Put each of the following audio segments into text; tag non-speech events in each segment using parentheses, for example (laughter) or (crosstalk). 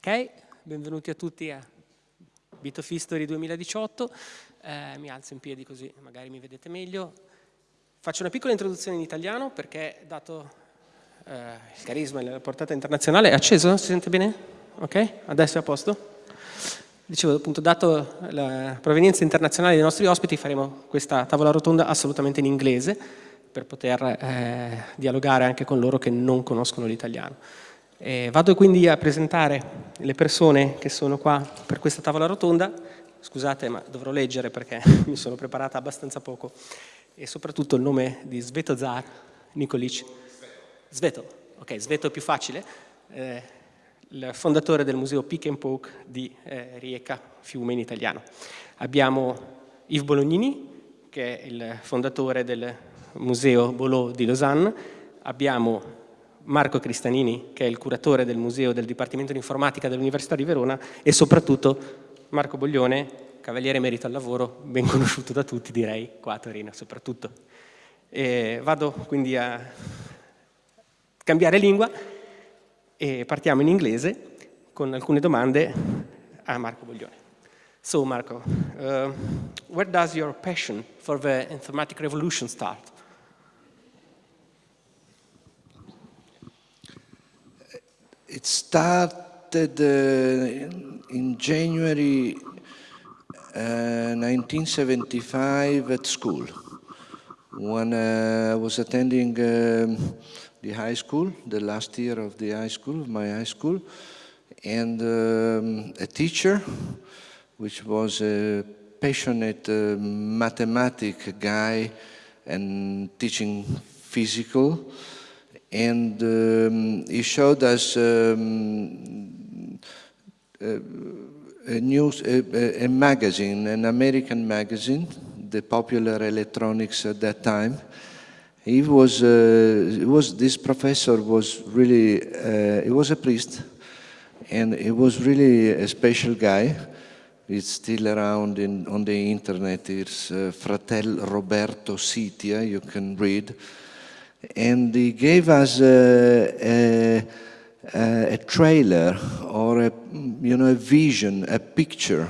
Ok, benvenuti a tutti a Bit History 2018. Eh, mi alzo in piedi così magari mi vedete meglio. Faccio una piccola introduzione in italiano perché dato eh, il carisma e la portata internazionale, è acceso? Si sente bene? Ok, adesso è a posto? Dicevo appunto, dato la provenienza internazionale dei nostri ospiti, faremo questa tavola rotonda assolutamente in inglese per poter eh, dialogare anche con loro che non conoscono l'italiano. Eh, vado quindi a presentare le persone che sono qua per questa tavola rotonda. Scusate, ma dovrò leggere perché (laughs) mi sono preparata abbastanza poco. E soprattutto il nome di Svetozar Nikolic. Sveto, ok, Sveto è più facile. Eh, il fondatore del museo Pick and Poke di eh, Rieca, Fiume in italiano. Abbiamo Yves Bolognini, che è il fondatore del museo Bolot di Lausanne. Abbiamo Marco Cristanini, che è il curatore del museo del Dipartimento di Informatica dell'Università di Verona e soprattutto Marco Boglione, cavaliere merito al lavoro, ben (laughs) conosciuto da tutti direi, qua a Torino soprattutto. E vado quindi a cambiare lingua e partiamo in inglese con alcune domande a Marco Boglione. So Marco, uh, where does your passion for the informatic revolution start? It started uh, in January uh, 1975 at school. When uh, I was attending um, the high school, the last year of the high school, my high school, and um, a teacher, which was a passionate uh, mathematic guy and teaching physical, and um, he showed us um, a, a, news, a, a, magazine, an American magazine, the popular electronics at that time. He was, uh, was this professor was really, uh, he was a priest, and he was really a special guy. It's still around in, on the internet. It's uh, Fratel Roberto Sitia, you can read and he gave us a, a, a, trailer or a, you know, a vision, a picture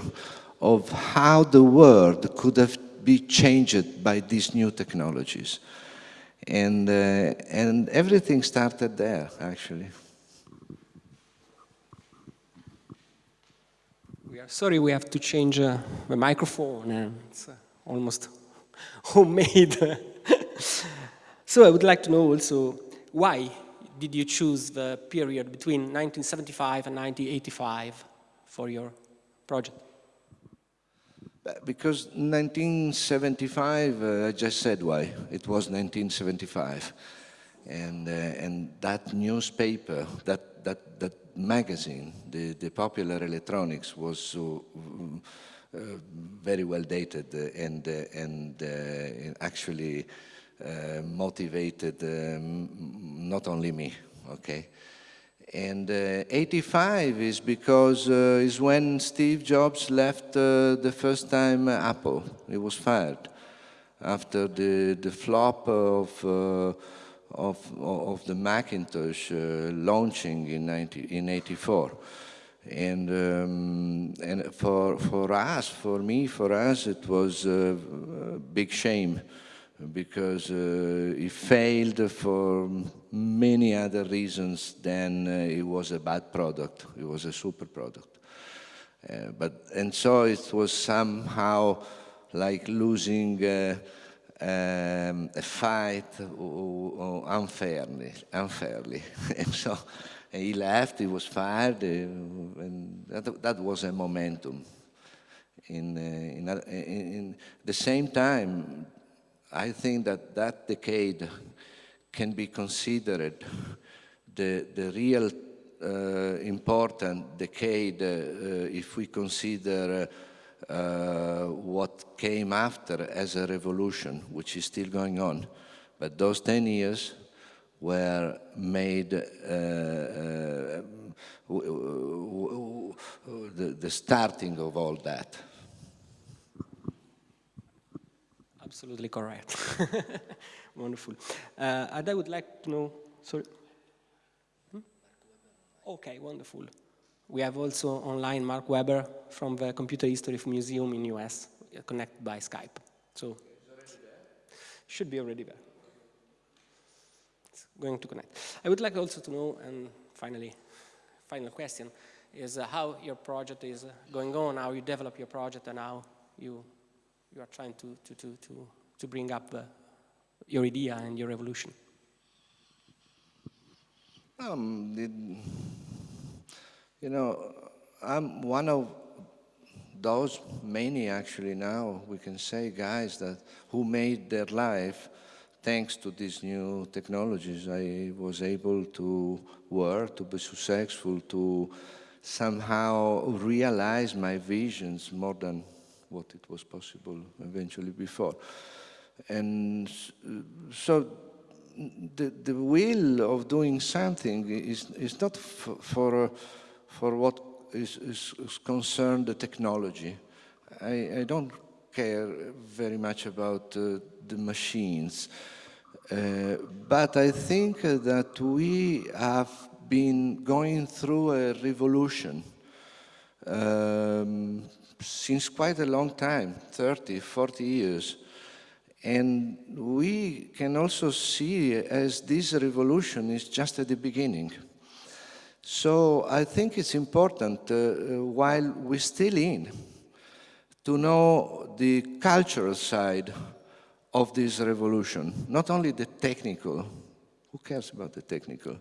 of how the world could have been changed by these new technologies. And, uh, and everything started there, actually. We are sorry we have to change uh, the microphone. Uh, it's almost (laughs) homemade. So I would like to know also why did you choose the period between 1975 and 1985 for your project? Because 1975, uh, I just said why. It was 1975. And, uh, and that newspaper, that, that, that magazine, the, the popular electronics was so uh, very well dated and, uh, and uh, actually uh, motivated um, not only me, okay? And uh, 85 is because uh, is when Steve Jobs left uh, the first time Apple. He was fired after the, the flop of, uh, of, of the Macintosh uh, launching in, 90, in 84. And, um, and for, for us, for me, for us, it was a big shame because uh, failed for many other reasons than uh, it was a bad product. It was a super product. Uh, but, and so it was somehow like losing uh, um, a fight unfairly. unfairly. (laughs) and so he left, he was fired, uh, and that, that was a momentum. Uh, in, in, in the same time, I think that that decade can be considered the, the real uh, important decade uh, if we consider uh, what came after as a revolution, which is still going on. But those 10 years were made uh, uh, the, the starting of all that. Absolutely correct. (laughs) Wonderful. Uh, and I would like to know, sorry. Hmm? Okay, wonderful. We have also online Marc Weber from the Computer History Museum in US, uh, connected by Skype. So, should be already there. It's going to connect. I would like also to know, and finally, final question, is uh, how your project is going on, how you develop your project, and how you, you are trying to, to, to, to, to bring up uh, your idea and your revolution? Um, you know, I'm one of those many actually now, we can say, guys that who made their life thanks to these new technologies. I was able to work, to be successful, to somehow realize my visions more than what it was possible eventually before. And so the, the will of doing something is, is not for, for what is, is, is, concerned the technology. I, I, don't care very much about uh, the machines. Uh, but I think that we have been going through a revolution um, since quite a long time, 30, 40 years. And we can also see as this revolution is just at the beginning. So I think it's important, uh, while we're still in, to know the cultural side of this revolution, not only the technical, who cares about the technical,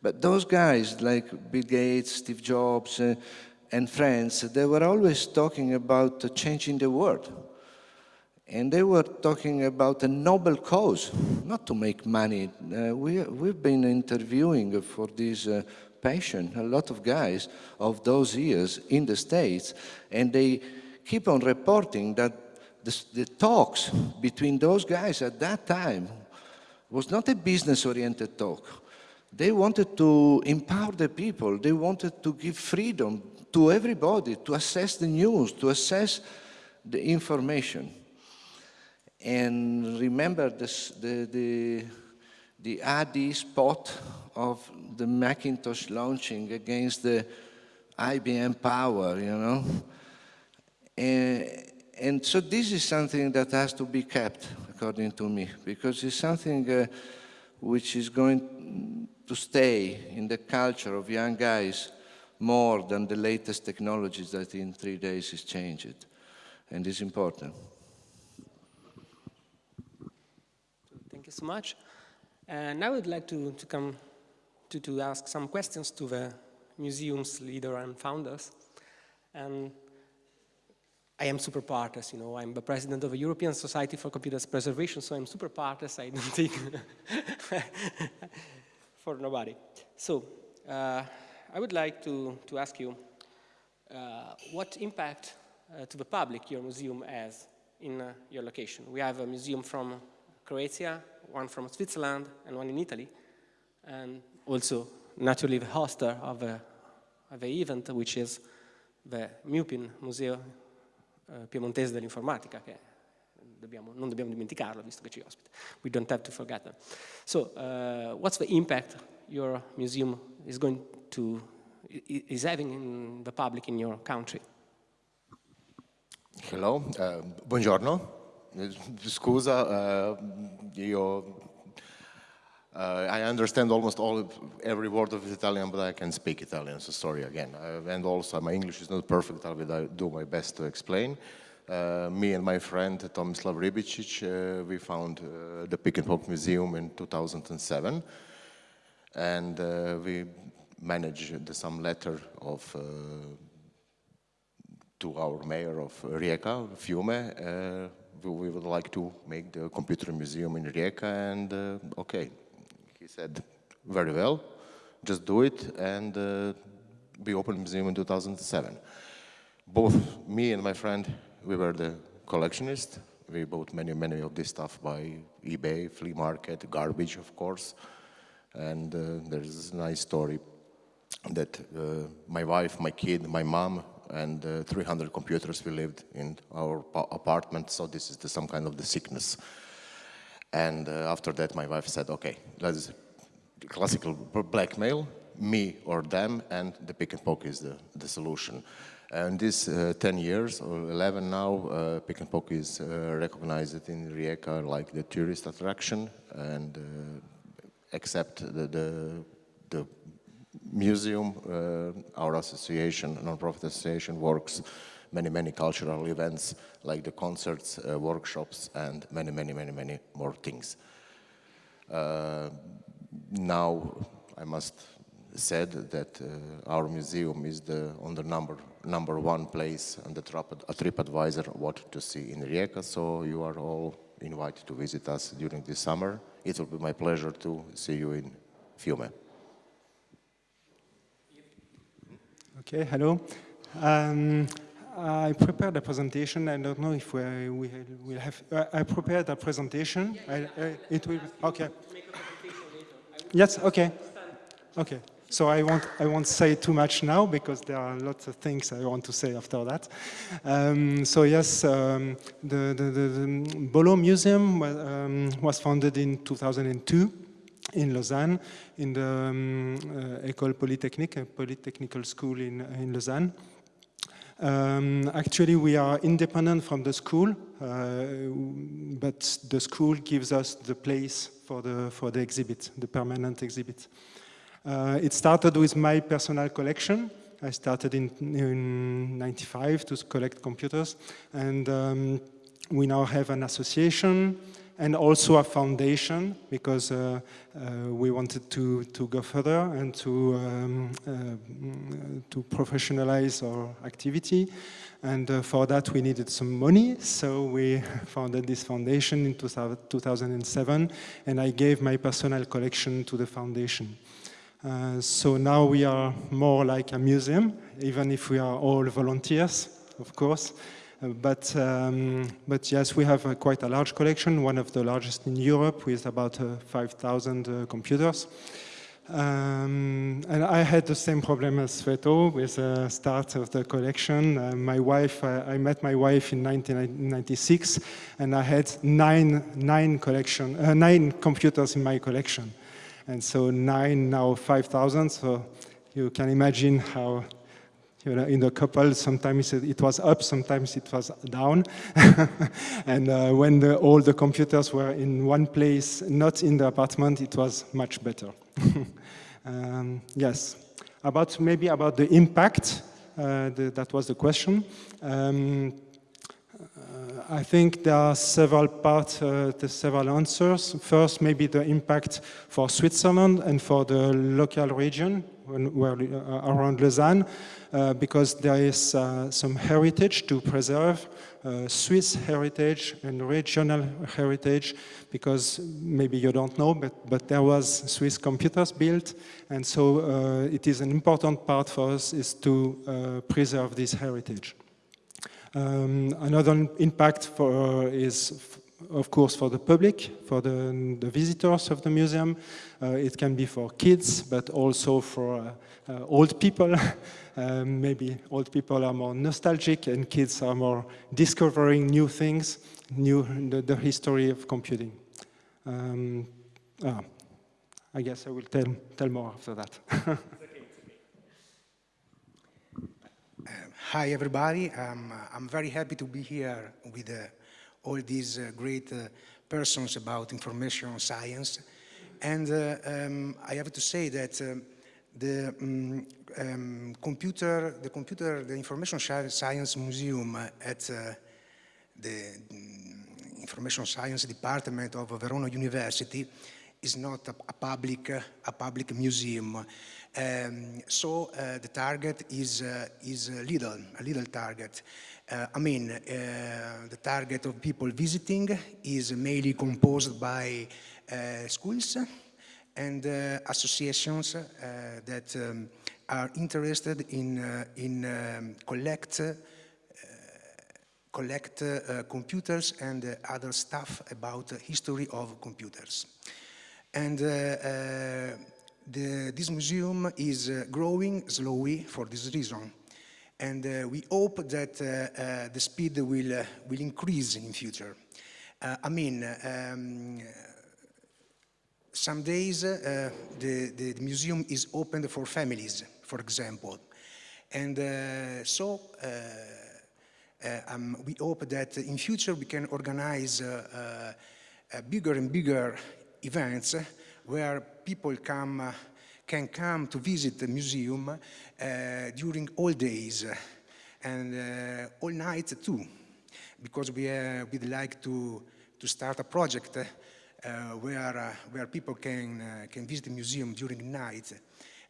but those guys like Bill Gates, Steve Jobs, uh, and friends, they were always talking about changing the world. And they were talking about a noble cause, not to make money. Uh, we, we've been interviewing for this uh, passion a lot of guys of those years in the States, and they keep on reporting that the, the talks between those guys at that time was not a business-oriented talk. They wanted to empower the people. They wanted to give freedom to everybody to assess the news, to assess the information. And remember this, the, the, the AD spot of the Macintosh launching against the IBM Power, you know? And, and so this is something that has to be kept, according to me, because it's something uh, which is going to stay in the culture of young guys more than the latest technologies that in three days is changed. And it's important. Thank you so much. And I would like to, to come to, to ask some questions to the museum's leader and founders. And I am super partes, you know, I'm the president of the European Society for Computers Preservation, so I'm super partes, I don't think (laughs) for nobody. So, uh, I would like to, to ask you uh, what impact uh, to the public your museum has in uh, your location. We have a museum from Croatia, one from Switzerland, and one in Italy, and also naturally the hoster of the, of the event, which is the MUPIN, Museo uh, Piemontese dell'Informatica, dobbiamo, non dobbiamo dimenticarlo visto che ci ospita. We don't have to forget them. So, uh, what's the impact your museum is going to, is having in the public in your country? Hello, uh, buongiorno. Scusa, uh, io uh, I understand almost all every word of Italian, but I can speak Italian, so sorry again. Uh, and also my English is not perfect, I will do my best to explain. Uh, me and my friend Tomislav Ribicic, uh, we found uh, the Pick and Poke Museum in 2007. And uh, we managed some letter of to our mayor of Rijeka, Fiume, we would like to make the computer museum in Rijeka and uh, okay. He said, very well, just do it and uh, we opened museum in 2007. Both me and my friend, we were the collectionists. We bought many, many of this stuff by eBay, flea market, garbage, of course. And uh, there's a nice story that uh, my wife, my kid, my mom, and uh, 300 computers we lived in our apartment, so this is the, some kind of the sickness. And uh, after that, my wife said, okay, let's classical blackmail, me or them, and the pick and poke is the, the solution. And this uh, 10 years or 11 now, uh, pick and poke is uh, recognized in Rijeka like the tourist attraction, and uh, except the, the, the museum, uh, our association, non-profit association, works many, many cultural events like the concerts, uh, workshops, and many, many, many, many more things. Uh, now, I must said that uh, our museum is the on the number number one place on the TripAdvisor what to see in Rijeka. So you are all invited to visit us during this summer. It will be my pleasure to see you in Fiume. Okay, hello. Um, I prepared a presentation. I don't know if we we will have. Uh, I prepared a presentation. I, I, it will. Okay. Yes. Okay. Okay. So I won't, I won't say too much now because there are lots of things I want to say after that. Um, so yes, um, the, the, the, the, Bolo Museum um, was founded in 2002 in Lausanne, in the um, uh, École Polytechnique, a polytechnical school in, in Lausanne. Um, actually, we are independent from the school, uh, but the school gives us the place for the, for the exhibit, the permanent exhibit. Uh, it started with my personal collection. I started in, in 95 to collect computers. And um, we now have an association and also a foundation because uh, uh, we wanted to, to go further and to, um, uh, to professionalize our activity. And uh, for that, we needed some money. So we (laughs) founded this foundation in 2007. And I gave my personal collection to the foundation. Uh, so now we are more like a museum, even if we are all volunteers, of course. Uh, but, um, but yes, we have quite a large collection, one of the largest in Europe with about uh, 5,000 uh, computers. Um, and I had the same problem as Sveto with the start of the collection. Uh, my wife, uh, I met my wife in 1996, and I had nine, nine, collection, uh, nine computers in my collection and so nine, now 5,000. So you can imagine how, you know, in the couple, sometimes it was up, sometimes it was down. (laughs) and uh, when the, all the computers were in one place, not in the apartment, it was much better. (laughs) um, yes, about maybe about the impact, uh, the, that was the question. Um, I think there are several parts, uh, several answers. First, maybe the impact for Switzerland and for the local region when, where, uh, around Lausanne, uh, because there is uh, some heritage to preserve, uh, Swiss heritage and regional heritage, because maybe you don't know, but, but there was Swiss computers built, and so uh, it is an important part for us is to preserve this heritage. Um, another impact for, is, of course, for the public, for the, the visitors of the museum. Uh, it can be for kids, but also for uh, uh, old people. (laughs) Um, maybe old people are more nostalgic and kids are more discovering new things, new the, the history of computing. Um, ah, I guess I will tell, tell more after that. (laughs) Hi, everybody. Um, I'm very happy to be here with uh, all these uh, great uh, persons about information science. And uh, um, I have to say that um, the um, um, computer, the computer, the Information Science Museum at uh, the mm, Information Science Department of Verona University is not a, a public, a public museum. Um, so uh, the target is, uh, is a little, a little target. Uh, I mean, uh, the target of people visiting is mainly composed by uh, schools and uh, associations that um, are interested in, in um, collect collect computers and other stuff about history of computers. And the, this museum is uh, growing slowly for this reason. And uh, we hope that uh, uh the speed will, uh, will increase in future. I mean, um, some days the, the, museum is open for families, for example. And so um, we hope that in future we can organize bigger and bigger events where people come, can come to visit the museum during all days and all nights too, because we would like to, to start a project uh, where, uh, where people can, uh, can visit the museum during night.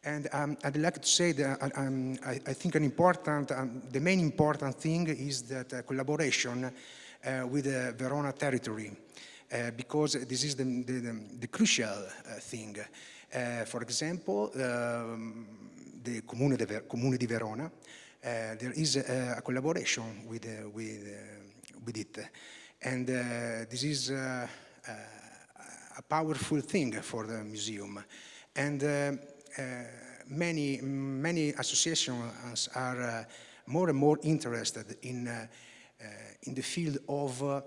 And um, I'd like to say that um, I, I, think an important, um, the main important thing is that uh, collaboration uh, with the Verona territory, uh, Uh, because this is the, the, the crucial uh, thing. Uh, for example, um, the Comune, de Ver Comune di Verona, there is a, a collaboration with, with, with it. And this is a powerful thing for the museum. And uh, many, many associations are uh, more and more interested in, uh, in the field of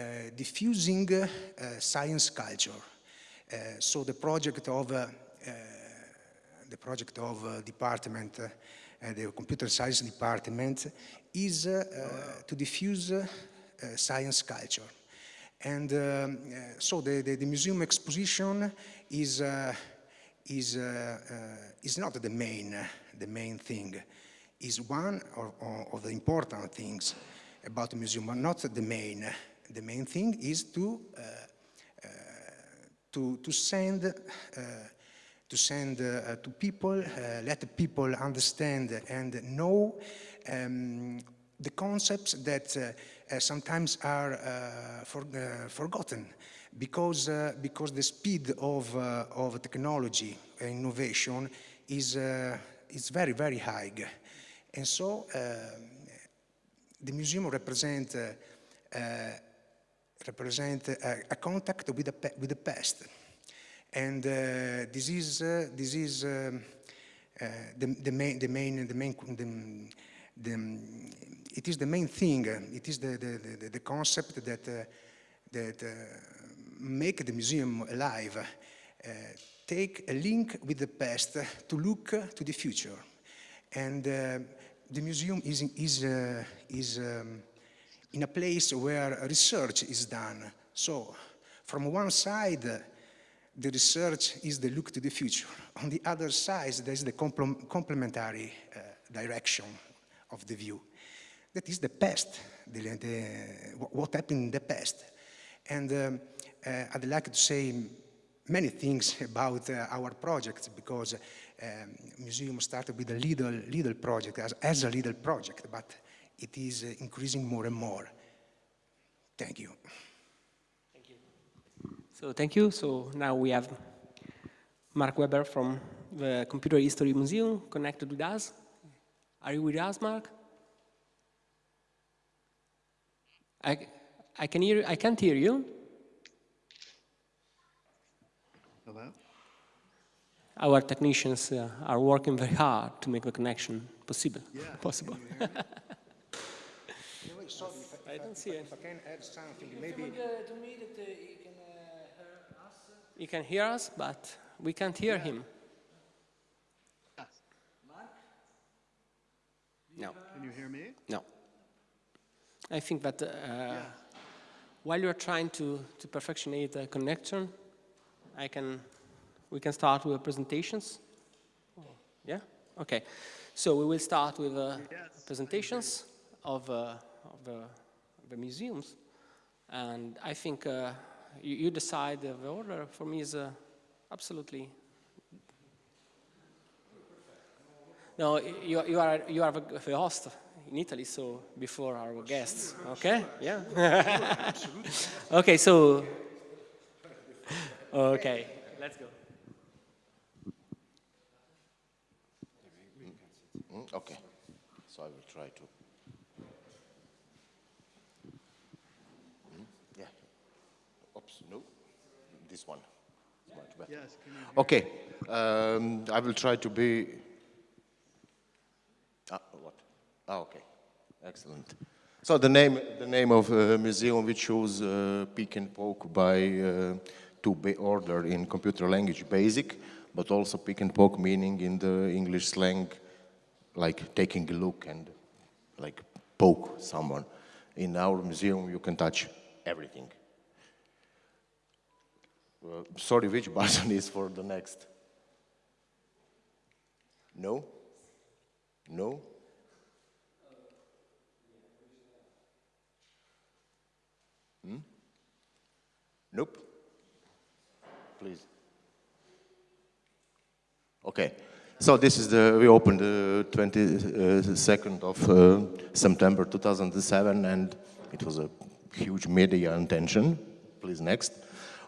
Uh, diffusing uh, science culture. Uh, so the project of the project of department, the computer science department, is to diffuse science culture. And um, so the, the, the, museum exposition is uh, is, uh, uh, is not the main, the main thing. Is one of, of, the important things about the museum, but not the main. The main thing is to, uh, to, to send to send uh, to people, uh, let people understand and know um, the concepts that uh, sometimes are for, forgotten because, uh, because the speed of, uh, of technology innovation is, uh, is very, very high. And so uh, the museum represents uh, represent a, a, contact with the, with the past. And this is, this is um, the, the, main, the main, the main, the, the, it is the main thing. It is the, the, the, the concept that, that make the museum alive, uh, take a link with the past to look to the future. And uh, the museum is, is, uh, is um, in a place where research is done. So from one side, the research is the look to the future. On the other side, there's the complementary uh, direction of the view. That is the past, the, the, what happened in the past. And um, uh, I'd like to say many things about uh, our project because um, museum started with a little, little project as, as a little project, but it is uh, increasing more and more. Thank you. Thank you. So thank you. So now we have Marc Weber from the Computer History Museum connected with us. Are you with us, Marc? I, I can hear. I can't hear you. Hello? Our technicians uh, are working very hard to make the connection possible. Yeah. (laughs) possible. I don't see it. I can add something, maybe. He can hear us, but we can't hear yeah. him. No. Can you hear me? No. I think that uh, yeah. while you're trying to, to perfectionate the connection, I can, we can start with presentations. Yeah? Okay. So we will start with uh, yes, presentations of, uh, of the, the, museums. And I think uh, you, you, decide the order. For me is uh, absolutely... No, you, you, are, you are the host in Italy, so before our guests, okay? Yeah. (laughs) okay, so Okay, let's go. Mm, okay, so I will try to. Mm, yeah. Oops, no, this one. Much better. Yes. okay, um, I will try to be. Ah, what? Ah, okay, excellent. So the name, the name of uh, museum we chose, uh, Peek and Poke by uh, to be ordered in computer language basic, but also pick and poke meaning in the English slang, like taking a look and like poke someone. In our museum, you can touch everything. Uh, sorry, which (laughs) button is for the next? No? No? Hmm? Nope. Please. Okay. So this is the, we opened the 22nd of uh, September 2007 and it was a huge media attention. Please next.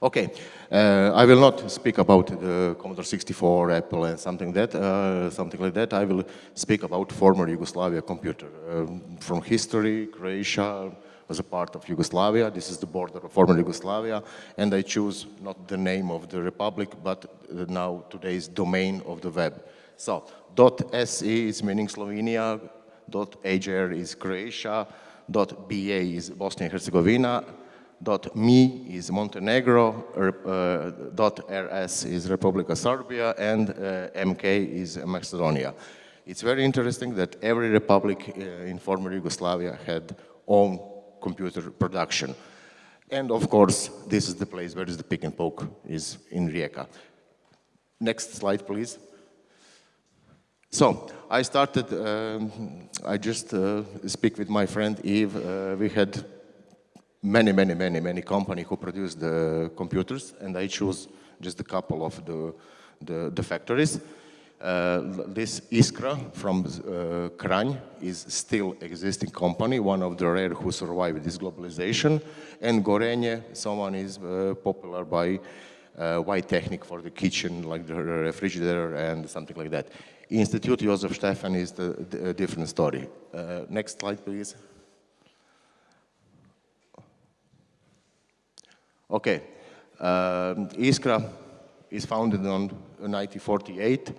Okay, uh, I will not speak about the Commodore 64, Apple and something that, uh, something like that. I will speak about former Yugoslavia computer. Um, from history, Croatia was a part of Yugoslavia. This is the border of former Yugoslavia. And I choose not the name of the republic, but now today's domain of the web. So, .se is meaning Slovenia, .hr is Croatia, .ba is Bosnia and Herzegovina, .mi is Montenegro, uh, .rs is Republika Serbia, and uh, MK is Macedonia. It's very interesting that every republic uh, in former Yugoslavia had own computer production. And of course, this is the place where is the pick and poke is in Rijeka. Next slide, please. So I started, um, I just uh, speak with my friend Eve. Uh, we had many, many, many, many companies who produce the computers, and I choose just a couple of the, the, the factories. Uh, this Iskra from uh, Kranj is still existing company, one of the rare who survived this globalization. And Gorenje, someone is uh, popular by uh, white technique for the kitchen, like the refrigerator and something like that. Institute Josef Stefan is the, the different story. Uh, next slide, please. Okay, uh, Iskra is founded on 1948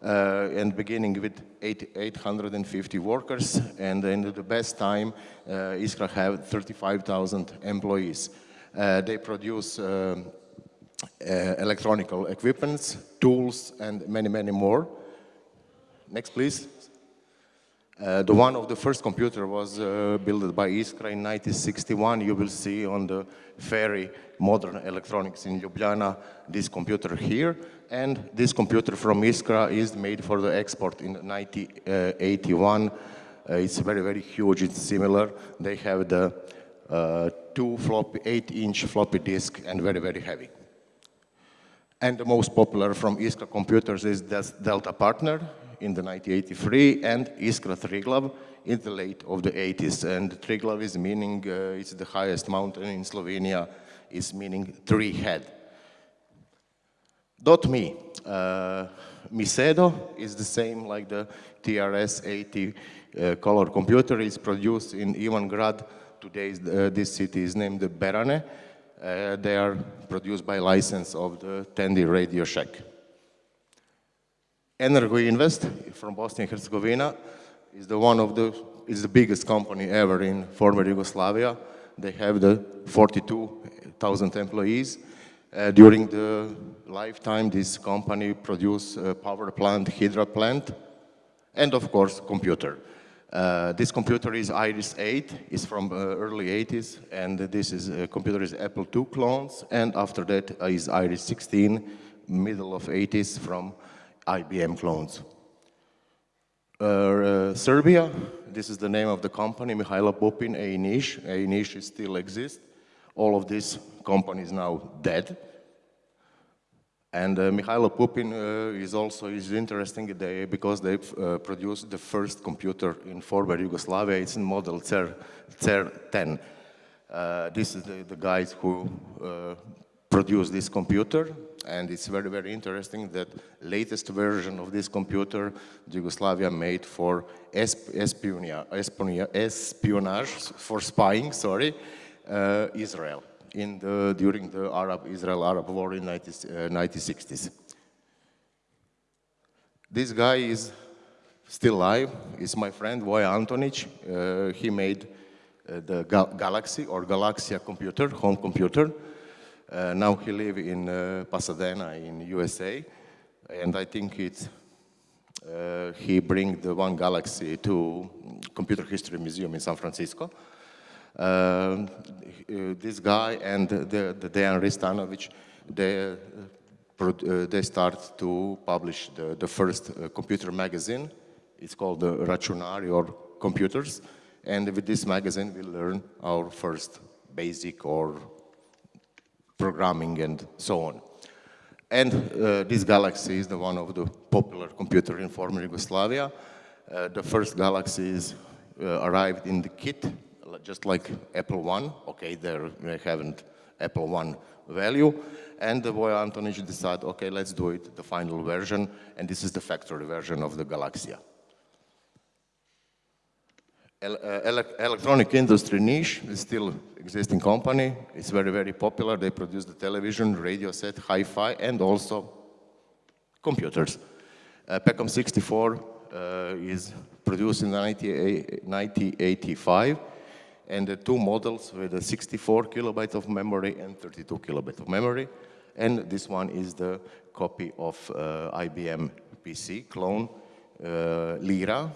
uh, and beginning with 850 workers and in the best time uh, Iskra have 35,000 employees. Uh, they produce um, uh, electronical equipments, tools and many, many more. Next, please. Uh, the one of the first computer was uh, built by Iskra in 1961. You will see on the ferry modern electronics in Ljubljana this computer here. And this computer from Iskra is made for the export in 1981. Uh, it's very, very huge. It's similar. They have the uh, two floppy, eight inch floppy disk and very, very heavy. And the most popular from Iskra computers is Delta Partner in the 1983 and Iskra Triglav in the late of the 80s. And Triglav is meaning uh, it's the highest mountain in Slovenia, is meaning tree head. Dot .me, uh, Misedo is the same like the TRS-80 uh, color computer. is produced in Ivangrad. Today uh, this city is named Berane. Uh, they are produced by license of the Tandy Radio Shack. Energo Invest from Bosnia and Herzegovina is the one of the is the biggest company ever in former Yugoslavia. They have the 42,000 employees. Uh, during the lifetime, this company produced a power plant, hydro plant, and of course, computer. Uh, this computer is Iris 8, it's from uh, early 80s, and this is uh, computer is Apple II clones, and after that is Iris 16, middle of 80s from IBM clones. Uh, uh, Serbia, this is the name of the company, Mihailo Pupin, A-Niche. A-Niche still exists. All of these companies now dead. And uh, Mihailo Pupin uh, is also is interesting they, because they uh, produced the first computer in former Yugoslavia. It's in model CER, CER 10. Uh, this is the, the guys who uh, produced this computer and it's very, very interesting that latest version of this computer Yugoslavia made for espionage, for spying, sorry, uh, Israel in the, during the Arab-Israel-Arab war in 90, uh, 1960s. This guy is still alive, is my friend Voja Antonic. Uh, he made uh, the Ga Galaxy or Galaksija computer, home computer. Uh, now he lives in uh, Pasadena in USA, and I think it's uh, he bring the one galaxy to Computer History Museum in San Francisco. Uh, uh, this guy and the, the Dejan Ristanovic, they, uh, uh, they start to publish the, the first computer magazine. It's called the Računari or Computers. And with this magazine, we learn our first basic or programming and so on. And uh, this galaxy is the one of the popular computer in former Yugoslavia. Uh, the first galaxies uh, arrived in the kit, just like Apple One. Okay, there they haven't Apple One value. And the Voja Antonic decided, okay, let's do it, the final version. And this is the factory version of the Galaksija. El uh, electronic industry Niš is still existing company. It's very, very popular. They produce the television, radio set, hi-fi, and also computers. Uh, Pecom 64 uh, is produced in 1985, and the two models with a 64 kilobyte of memory and 32 kilobyte of memory. And this one is the copy of uh, IBM PC clone, uh, Lyra,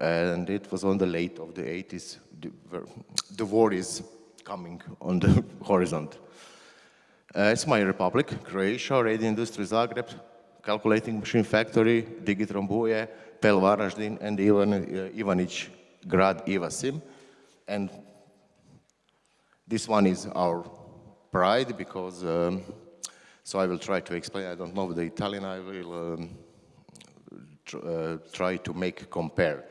and it was on the late of the 80s. The, the war is coming on the (laughs) horizon. Uh, it's my republic, Croatia, Radio Industry Zagreb, Calculating Machine Factory, Digitron Buje, Pel Varaždin, and Ivan, uh, Ivanic Grad Ivasim. And this one is our pride because, um, so I will try to explain, I don't know the Italian, I will um, tr uh, try to make compare.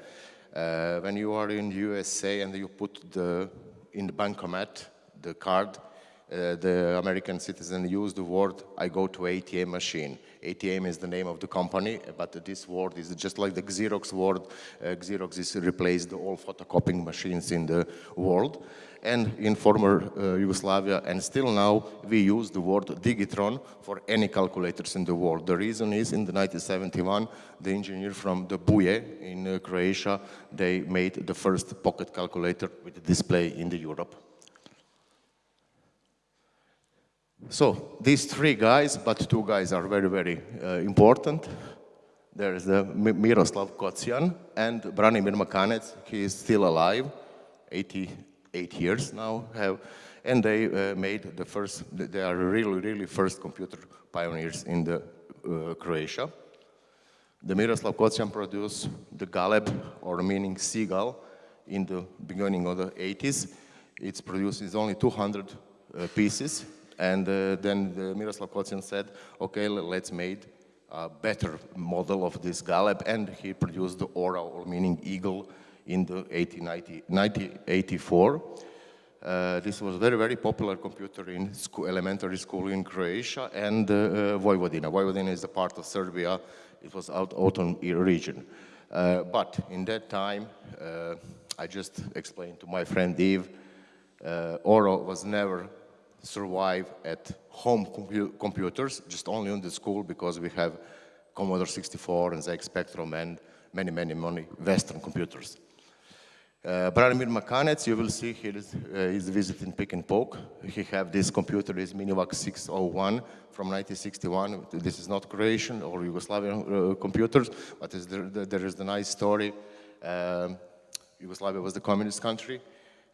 Uh, when you are in USA and you put the, in the bankomat, the card, uh, the American citizen use the word, I go to ATM machine. ATM is the name of the company, but this word is just like the Xerox word. Uh, Xerox is replaced all photocopying machines in the world and in former uh, Yugoslavia, and still now we use the word digitron for any calculators in the world. The reason is in the 1971, the engineer from the Buje in uh, Croatia, they made the first pocket calculator with display in the Europe. So these three guys, but two guys are very, very uh, important. There is the Miroslav Kocijan and Branimir Makanec. He is still alive, 80, eight years now have, and they uh, made the first, they are really, really first computer pioneers in the uh, Croatia. The Miroslav Kocijan produced the Galeb, or meaning seagull, in the beginning of the 80s. It's produced, it's only 200 uh, pieces, and uh, then the Miroslav Kocijan said, okay, let's make a better model of this Galeb, and he produced the Orao, or meaning eagle, in the 1984. Uh, this was a very, very popular computer in school, elementary school in Croatia and uh, uh, Vojvodina. Vojvodina is a part of Serbia. It was out autumn region. Uh, but in that time, uh, I just explained to my friend Eve, uh, Orao was never survive at home compu computers, just only on the school because we have Commodore 64 and ZX Spectrum and many, many, many Western computers. Uh, Branimir Makanec, you will see here is, uh, is visiting Pick and Poke. He have this computer, is Minivac 601 from 1961. This is not Croatian or Yugoslavian uh, computers, but there, there is the nice story. Um, Yugoslavia was the communist country,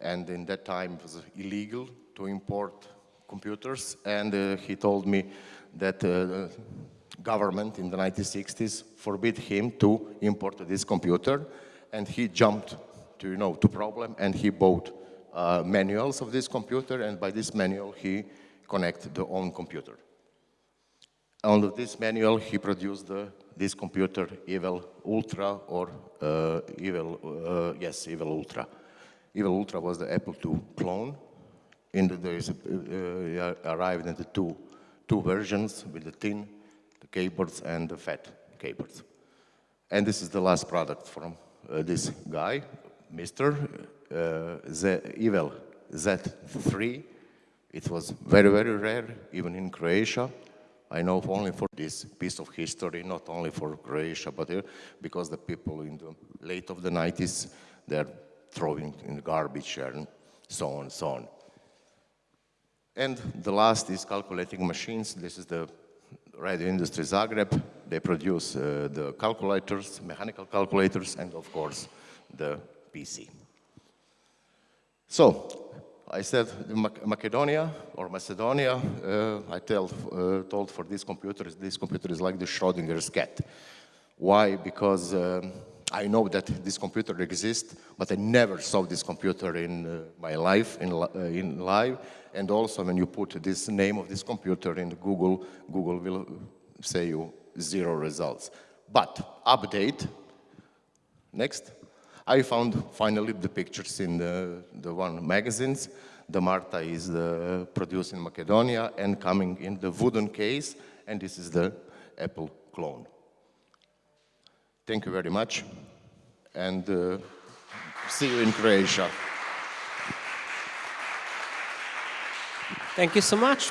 and in that time it was illegal to import computers, and uh, he told me that uh, government in the 1960s forbid him to import this computer, and he jumped to, you know, to problem, and he bought uh, manuals of this computer, and by this manual, he connected the own computer. On this manual, he produced the, this computer, Ivel Ultra, or uh, Ivel, uh, yes, Ivel Ultra. Ivel Ultra was the Apple II clone. In the days, uh, arrived in the two, two versions with the thin the keyboards and the fat keyboards. And this is the last product from uh, this guy, Mr. Uh, Z Ivel Z3. It was very, very rare, even in Croatia. I know only for this piece of history, not only for Croatia, but here, because the people in the late of the 90s, they're throwing in the garbage and so on and so on. And the last is calculating machines. This is the radio industry Zagreb. They produce uh, the calculators, mechanical calculators, and of course, the PC. So, I said Macedonia or Macedonia, uh, I tell, uh, told for this computer, this computer is like the Schrodinger's cat. Why? Because um, I know that this computer exists, but I never saw this computer in uh, my life, in, uh, in live. And also when you put this name of this computer in Google, Google will say you zero results. But update, next. I found finally the pictures in the, the one magazines. The Marta is uh, produced in Macedonia and coming in the wooden case, and this is the Apple clone. Thank you very much, and uh, see you in Croatia. Thank you so much.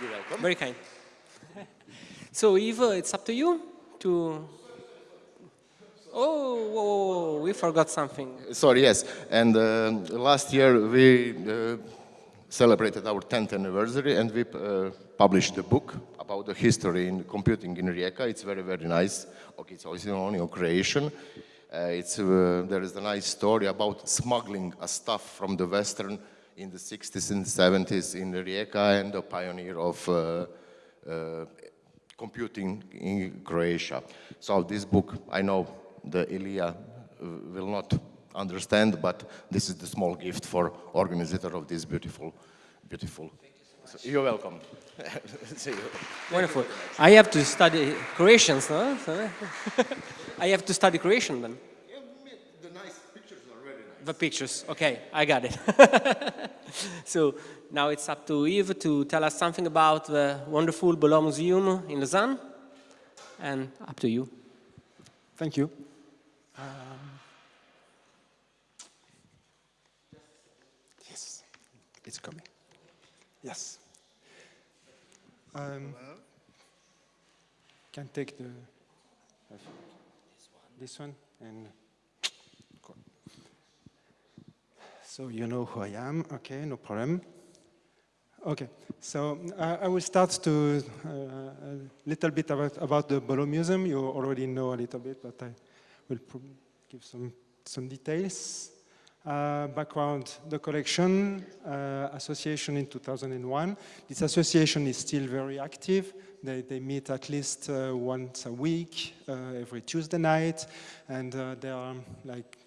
You're welcome. Very kind. (laughs) so, Eva, it's up to you to Oh, whoa, whoa, we forgot something. Sorry, yes. And uh, last year we uh, celebrated our 10th anniversary and we uh, published a book about the history in computing in Rijeka. It's very, very nice. Okay, it's also only on Croatian. Uh, it's, uh, there is a nice story about smuggling a stuff from the Western in the 60s and 70s in Rijeka and the pioneer of uh, computing in Croatia. So this book, I know the Ilya uh, will not understand, but this is the small gift for organizer of this beautiful, beautiful. So you're welcome. (laughs) See you. Wonderful. I have to study Croatian, no? (laughs) I have to study Croatian then. Yeah, the nice pictures are very nice. The pictures, okay, I got it. (laughs) so now it's up to Yves to tell us something about the wonderful Bolo Museum in Lausanne, and up to you. Thank you. Um, yes, it's coming. Yes. Um, can take the this one and so you know who I am. Okay, no problem. Okay, so uh, I will start to uh, a little bit about, about the Bolo Museum. You already know a little bit, but I will give some, some details. Uh, background, the collection uh, association in 2001. This association is still very active. They, they meet at least uh, once a week, uh, every Tuesday night, and uh, there are like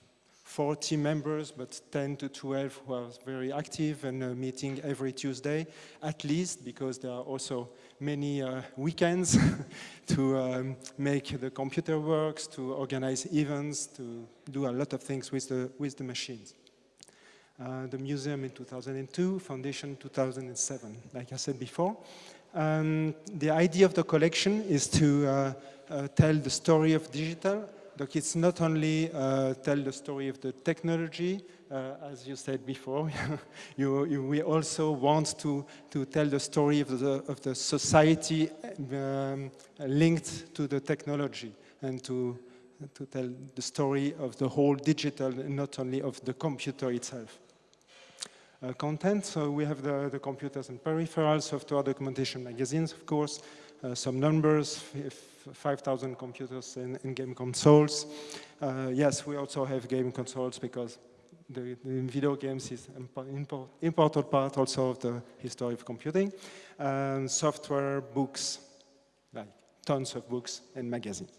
40 members, but 10 to 12 who are very active and uh, meeting every Tuesday, at least, because there are also many uh, weekends (laughs) to um, make the computer works, to organize events, to do a lot of things with the, with the machines. Uh, the museum in 2002, foundation 2007, like I said before. Um, the idea of the collection is to uh, tell the story of digital. Look, it's not only tell the story of the technology, as you said before, (laughs) you, you, we also want to, to tell the story of the, of the society um, linked to the technology and to, to tell the story of the whole digital not only of the computer itself. Uh, content, so we have the, the computers and peripherals, software documentation magazines, of course, uh, some numbers, 5,000 computers and, and, game consoles. Uh, yes, we also have game consoles because the, the video games is an important part also of the history of computing. And software, books, like tons of books and magazines.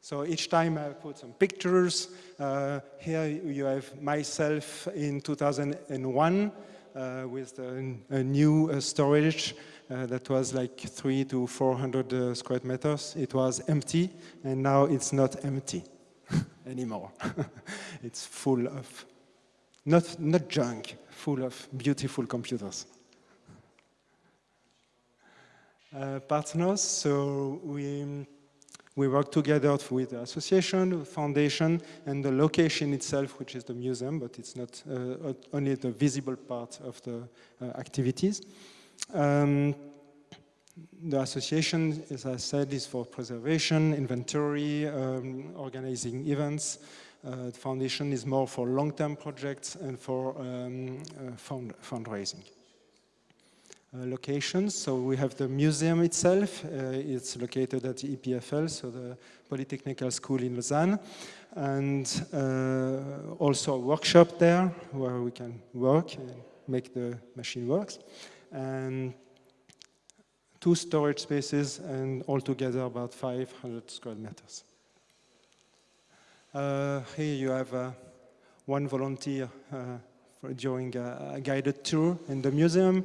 So each time I put some pictures. Uh, here you have myself in 2001 uh, with a, a new uh, storage uh, that was like three to 400 uh, square meters. It was empty, and now it's not empty. Anymore. (laughs) it's full of, not, not junk, full of beautiful computers. Uh, partners, so we, we work together with the association, the foundation, and the location itself, which is the museum, but it's not uh, only the visible part of the uh, activities. Um, the association, as I said, is for preservation, inventory, um, organizing events, Uh, the foundation is more for long-term projects and for um, uh, fund fundraising. Uh, locations, so we have the museum itself. Uh, it's located at the EPFL, so the Polytechnical School in Lausanne. And uh, also a workshop there where we can work and make the machine works. And two storage spaces and altogether about 500 square meters. Uh, here you have uh, one volunteer uh, during a, a, guided tour in the museum.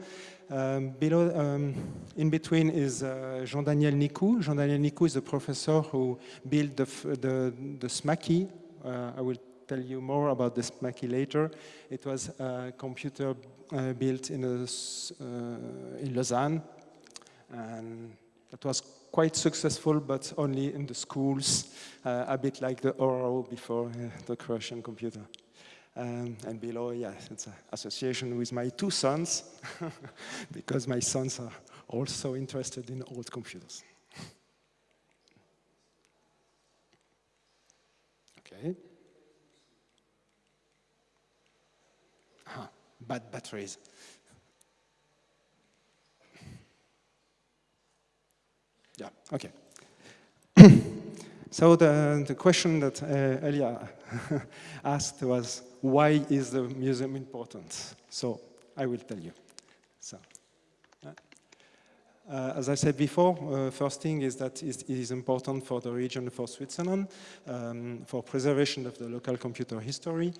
Um, below, um, in between is uh, Jean-Daniel Nicoud. Jean-Daniel Nicoud is a professor who built the, the, the Smaky. Uh, I will tell you more about the Smaky later. It was a computer uh, built in, a, uh, in Lausanne. And that was quite successful, but only in the schools, uh, a bit like the Orao before uh, the Croatian computer. Um, and below, yeah, it's an association with my two sons, (laughs) because my sons are also interested in old computers. okay. Ah, bad batteries. Yeah, okay. (clears throat) so the, the question that uh, Elia (laughs) asked was, why is the museum important? So I will tell you. So, uh, as I said before, uh, first thing is that it is important for the region, for Switzerland, um, for preservation of the local computer history,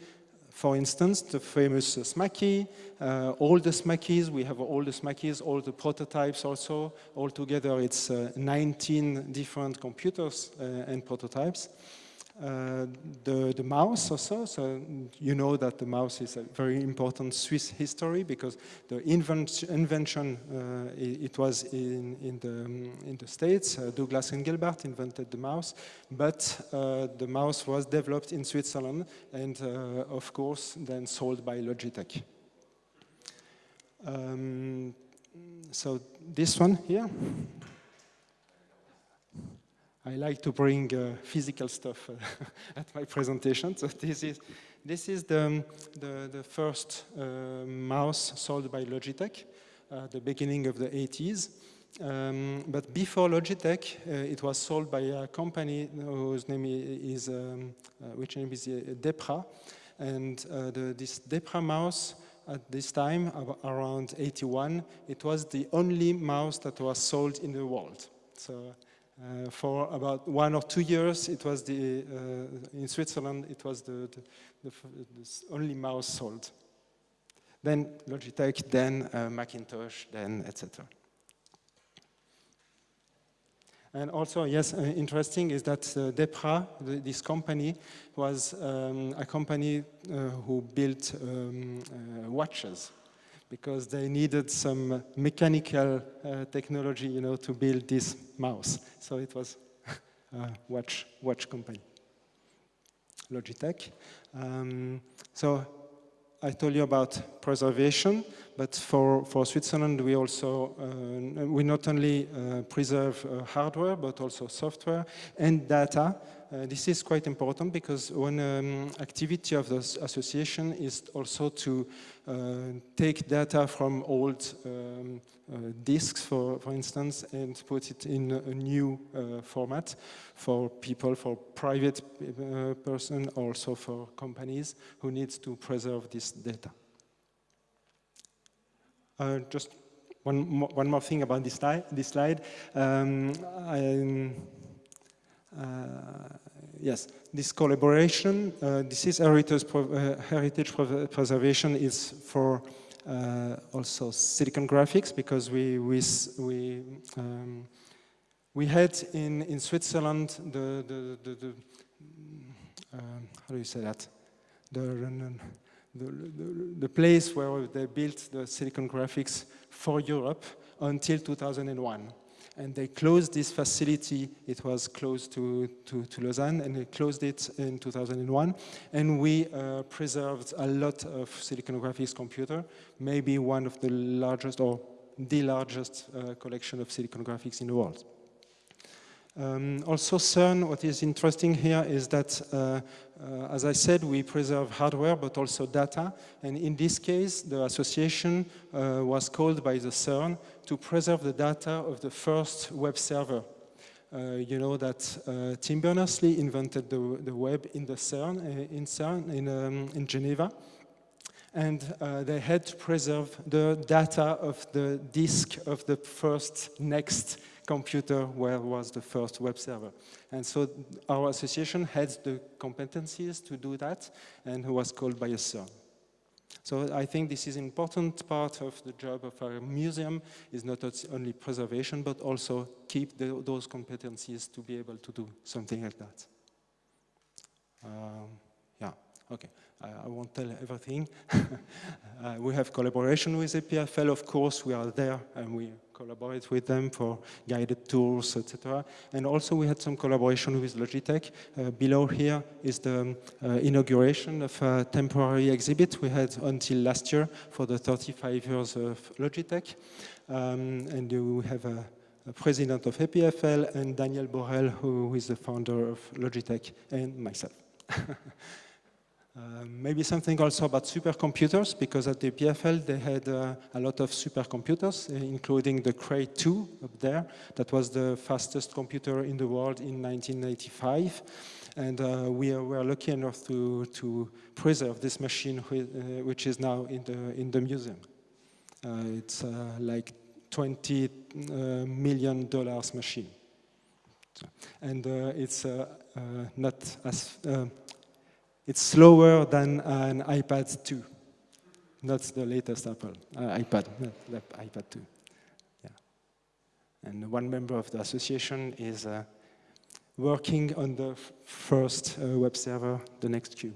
for instance, the famous uh, Smaky, uh, all the Smakys, we have all the Smakys, all the prototypes also. Altogether, it's uh, 19 different computers uh, and prototypes. Uh, the, the mouse also, so. You know that the mouse is a very important Swiss history because the invent invention, uh, it, was in, in, the, in the States, uh, Douglas Engelbart invented the mouse, but uh, the mouse was developed in Switzerland and uh, of course then sold by Logitech. Um, so this one here, I like to bring uh, physical stuff uh, (laughs) at my presentation. So this is, this is the, the, the first uh, mouse sold by Logitech, at the beginning of the 80s. Um, but before Logitech, uh, it was sold by a company whose name is, um, uh, which name is uh, Depraz. And the, this Depraz mouse at this time, around 81, it was the only mouse that was sold in the world. So uh, for about one or two years, it was the, uh, in Switzerland, it was the, the, the, only mouse sold. Then Logitech, then uh, Macintosh, then etc. And also, yes, uh, interesting is that uh, Depraz, this company, was um, a company uh, who built um, watches because they needed some mechanical uh, technology, you know, to build this mouse. So it was a (laughs) watch, watch company, Logitech. Um, so I told you about preservation, but for, for Switzerland, we also, uh, we not only uh, preserve uh, hardware, but also software and data uh, this is quite important because one um, activity of the association is also to uh, take data from old um, uh, disks, for, for instance, and put it in a new uh, format for people, for private uh, person, also for companies who need to preserve this data. Just one more, one more thing about this slide. This slide. Um, uh, yes, this collaboration, uh, this is heritage, uh, heritage preservation is for also Silicon Graphics because we, we, we, um, we had in, in Switzerland the, the, the, the how do you say that? The, the, the, place where they built the Silicon Graphics for Europe until 2001 and they closed this facility. It was close to, to, to, Lausanne, and they closed it in 2001. And we uh, preserved a lot of Silicon Graphics computer, maybe one of the largest or the largest uh, collection of Silicon Graphics in the world. Um, also CERN, what is interesting here is that, uh, uh, as I said, we preserve hardware but also data. And in this case, the association uh, was called by the CERN to preserve the data of the first web server. Uh, you know that uh, Tim Berners-Lee invented the, the, web in the CERN, uh, in CERN, in, um, in Geneva and uh, they had to preserve the data of the disk of the first next computer where was the first web server. And so our association had the competencies to do that and was called by a CERN. So I think this is an important part of the job of our museum is not only preservation, but also keep the, those competencies to be able to do something like that. Um, yeah, okay. I won't tell everything. (laughs) uh, we have collaboration with EPFL, of course, we are there and we collaborate with them for guided tours, etc. And also we had some collaboration with Logitech. Uh, below here is the um, uh, inauguration of a temporary exhibit we had until last year for the 35 years of Logitech. Um, and we have a, a president of EPFL and Daniel Borel, who is the founder of Logitech, and myself. (laughs) Uh, maybe something also about supercomputers, because at the PFL they had uh, a lot of supercomputers, uh, including the Cray 2 up there. That was the fastest computer in the world in 1985. And uh, we were lucky enough to, to preserve this machine, uh, which is now in the, in the museum. it's like 20 million dollars machine. And it's not as it's slower than an iPad 2. Not the latest Apple uh, iPad, not iPad 2. Yeah. And one member of the association is uh, working on the first uh, web server, the NextCube.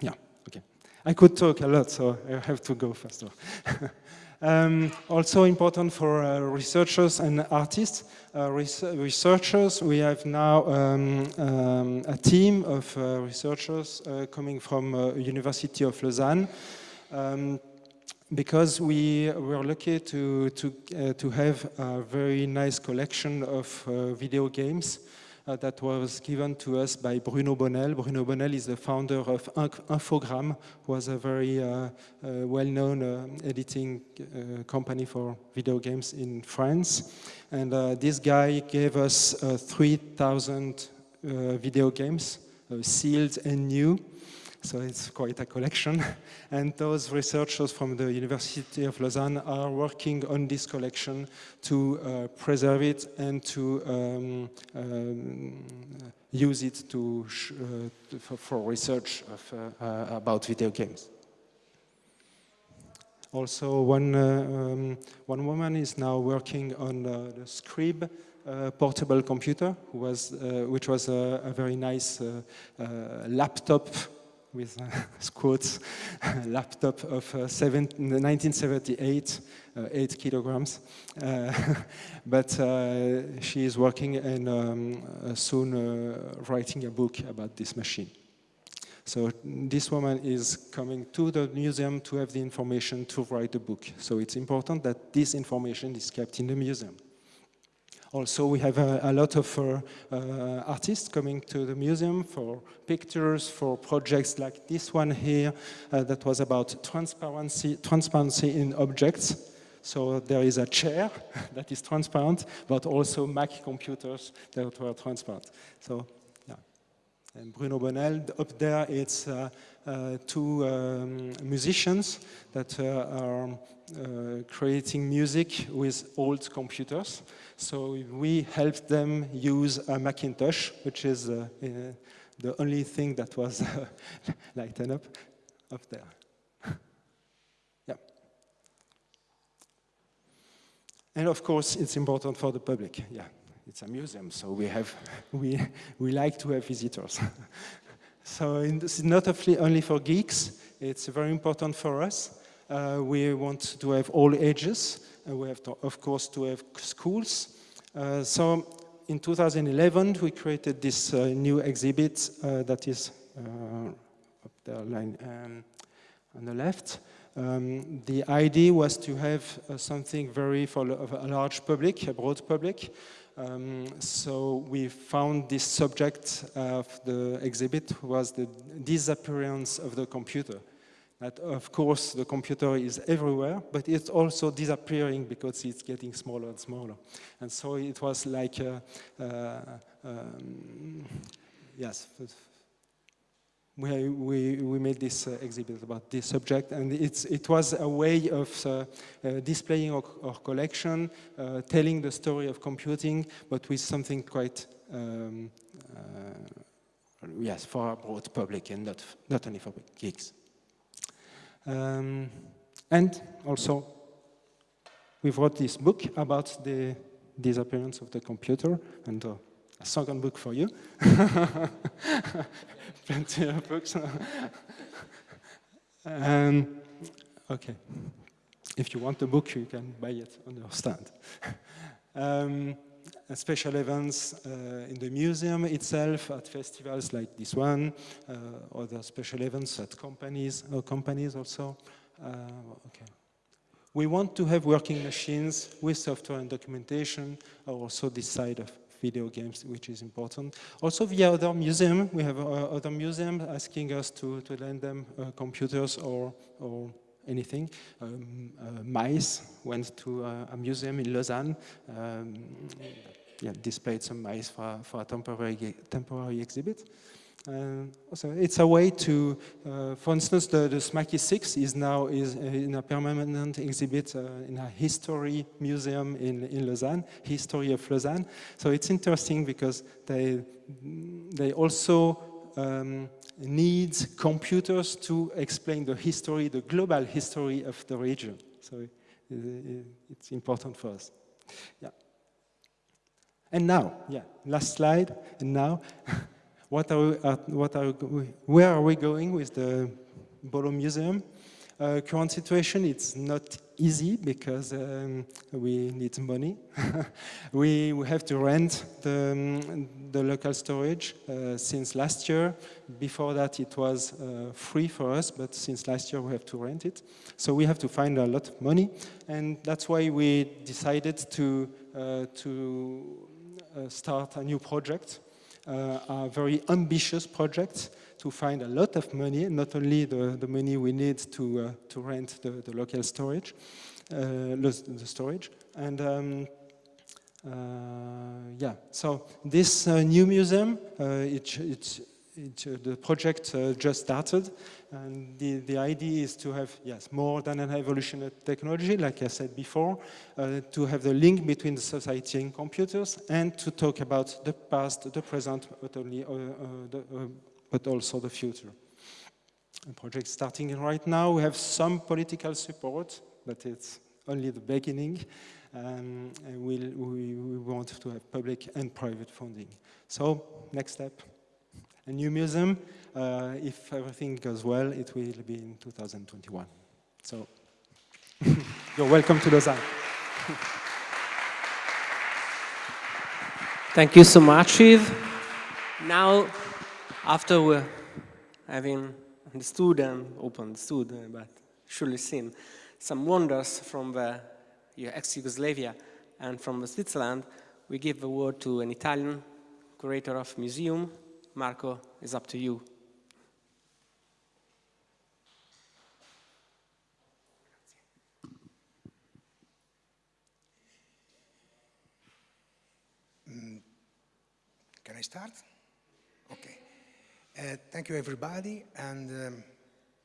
Yeah, okay. I could talk a lot, so I have to go faster. (laughs) Um, also important for uh, researchers and artists. Uh, res researchers, we have now um, um, a team of uh, researchers uh, coming from uh, University of Lausanne um, because we were lucky to, to, uh, to have a very nice collection of video games uh, that was given to us by Bruno Bonnel. Bruno Bonnel is the founder of Infogrames, was a very uh, uh, well-known uh, editing uh, company for video games in France. And this guy gave us 3,000 video games, sealed and new. So it's quite a collection. (laughs) And those researchers from the University of Lausanne are working on this collection to uh, preserve it and to um, um, use it to uh, for, research of, uh, uh, about video games. Also, one, uh, um, one woman is now working on uh, the Scrib uh, portable computer, was, uh, which was a, a very nice uh, laptop with uh, (laughs) quotes, (laughs) laptop of uh, seven, 1978, uh, eight kilograms. Uh, (laughs) but uh, she is working and um, uh, soon writing a book about this machine. So this woman is coming to the museum to have the information to write the book. So it's important that this information is kept in the museum. Also, we have a, a lot of uh, uh, artists coming to the museum for pictures, for projects like this one here uh, that was about transparency, transparency in objects. So there is a chair (laughs) that is transparent, but also Mac computers that were transparent. So. And Bruno Bonnel, up there, it's uh, uh, two um, musicians that uh, are creating music with old computers. So we helped them use a Macintosh, which is uh, uh, the only thing that was (laughs) lighted up up there. (laughs) yeah. And of course, it's important for the public. Yeah, it's a museum, so we have (laughs) we we like to have visitors. (laughs) so this is not only for geeks; it's very important for us. Uh, we want to have all ages. Uh, we have, to, of course, to have schools. Uh, so in 2011, we created this uh, new exhibit uh, that is up there line, um, on the left. Um, the idea was to have uh, something very for a large public, a broad public, Um, so we found this subject of the exhibit was the disappearance of the computer. That of course the computer is everywhere, but it's also disappearing because it's getting smaller and smaller. And so it was like, um, yes, we, we, we made this uh, exhibit about this subject and it's, it was a way of uh, uh, displaying our, our collection, telling the story of computing, but with something quite, um, yes, for a broad public and not, not only for geeks. Um, and also, we wrote this book about the disappearance of the computer and uh, a second book for you. (laughs) Plenty of books. um, okay. If you want the book, you can buy it on your stand. um, special events uh, in the museum itself, at festivals like this one, uh, other special events at companies, or companies also. Uh, okay. We want to have working machines with software and documentation, also this side of video games, which is important. Also via other museums, we have uh, other museums asking us to, to lend them uh, computers or, or anything. Um, uh, mice went to a museum in Lausanne, um, yeah, displayed some mice for, for a temporary, temporary exhibit. Uh, so it's a way to, uh, for instance, the, the Smaky 6 is now is in a permanent exhibit uh, in a history museum in, in Lausanne, History of Lausanne. So it's interesting because they, they also um, need computers to explain the history, the global history of the region. So it's important for us. Yeah. And now, yeah, last slide, and now. (laughs) What are, we, uh, what are we, where are we going with the Bolo Museum? Uh, current situation, it's not easy because um, we need money. (laughs) we, we have to rent the, um, the local storage uh, since last year. Before that, it was uh, free for us, but since last year, we have to rent it. So we have to find a lot of money, and that's why we decided to, uh, to uh, start a new project uh, a very ambitious projects to find a lot of money, not only the, the money we need to, uh, to rent the, the local storage, uh, the storage, and um, uh, yeah, so this uh, new museum, uh, it, the project just started, and the, the idea is to have, yes, more than an evolutionary technology, like I said before, uh, to have the link between the society and computers, and to talk about the past, the present, but, only, uh, uh, the, uh, but also the future. The project starting right now, we have some political support, but it's only the beginning. Um, and we'll, we, we want to have public and private funding. So, next step, a new museum, uh, if everything goes well, it will be in 2021. So (laughs) you're welcome to Lausanne. (laughs) Thank you so much, Yves. Now, after we're having understood and open understood, but surely seen some wonders from the ex-Yugoslavia and from Switzerland, we give the word to an Italian curator of museum. Marco, it's up to you. Can I start? Okay. Uh, thank you, everybody. And um,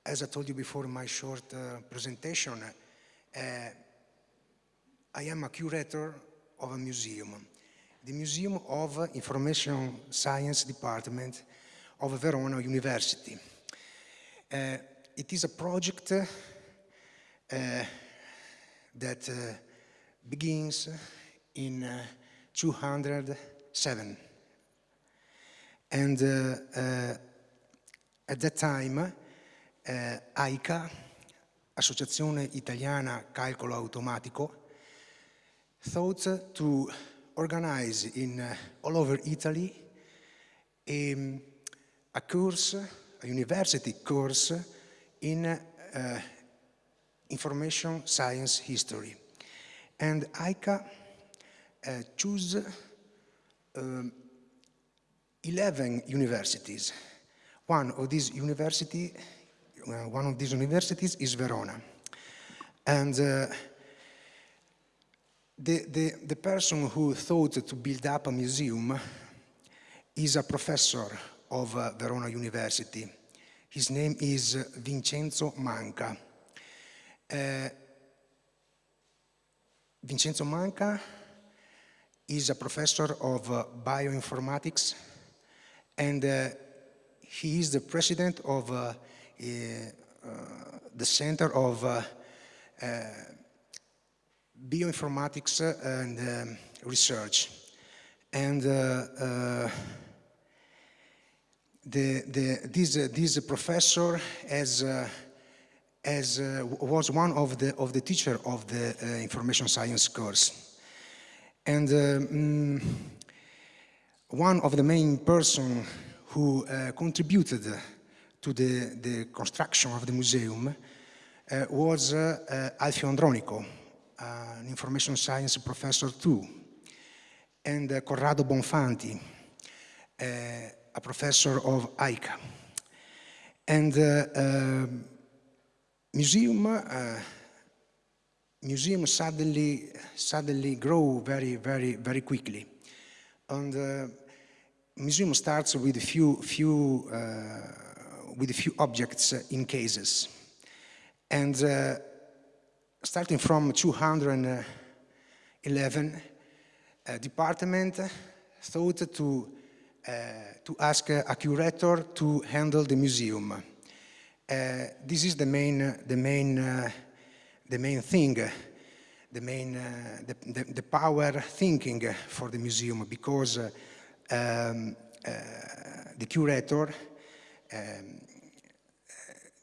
as I told you before my short uh, presentation, uh, I am a curator of a museum, the Museum of Information Science Department of Verona University. Uh, it is a project uh, that uh, begins in 207 and uh, uh, at that time, uh, AICA, Associazione Italiana Calcolo Automatico, thought to organize in all over Italy a, a course, a university course in uh, information science history. And ICA uh, chose um, 11 universities. One of these uh, one of these universities is Verona. And uh, the, the, the person who thought to build up a museum is a professor of uh, Verona University. His name is Vincenzo Manca. Uh, Vincenzo Manca is a professor of uh, bioinformatics and uh, he is the president of uh, uh, the Center of uh, Bioinformatics and um, Research. And the, the, this, this professor has as uh, was one of the of the teacher of the uh, information science course and um, one of the main person who uh, contributed to the, the construction of the museum was Alfio Andronico, an information science professor too, and Corrado Bonfanti, a professor of ICA. And uh, um, museum uh, museum suddenly suddenly grow very very very quickly and uh, museum starts with a few few uh, with a few objects in cases and uh, starting from 211 uh, department thought to uh, to ask a curator to handle the museum uh, this is the main, the main, uh, the main thing, the main, uh, the, the, the, power thinking for the museum because um, the curator um,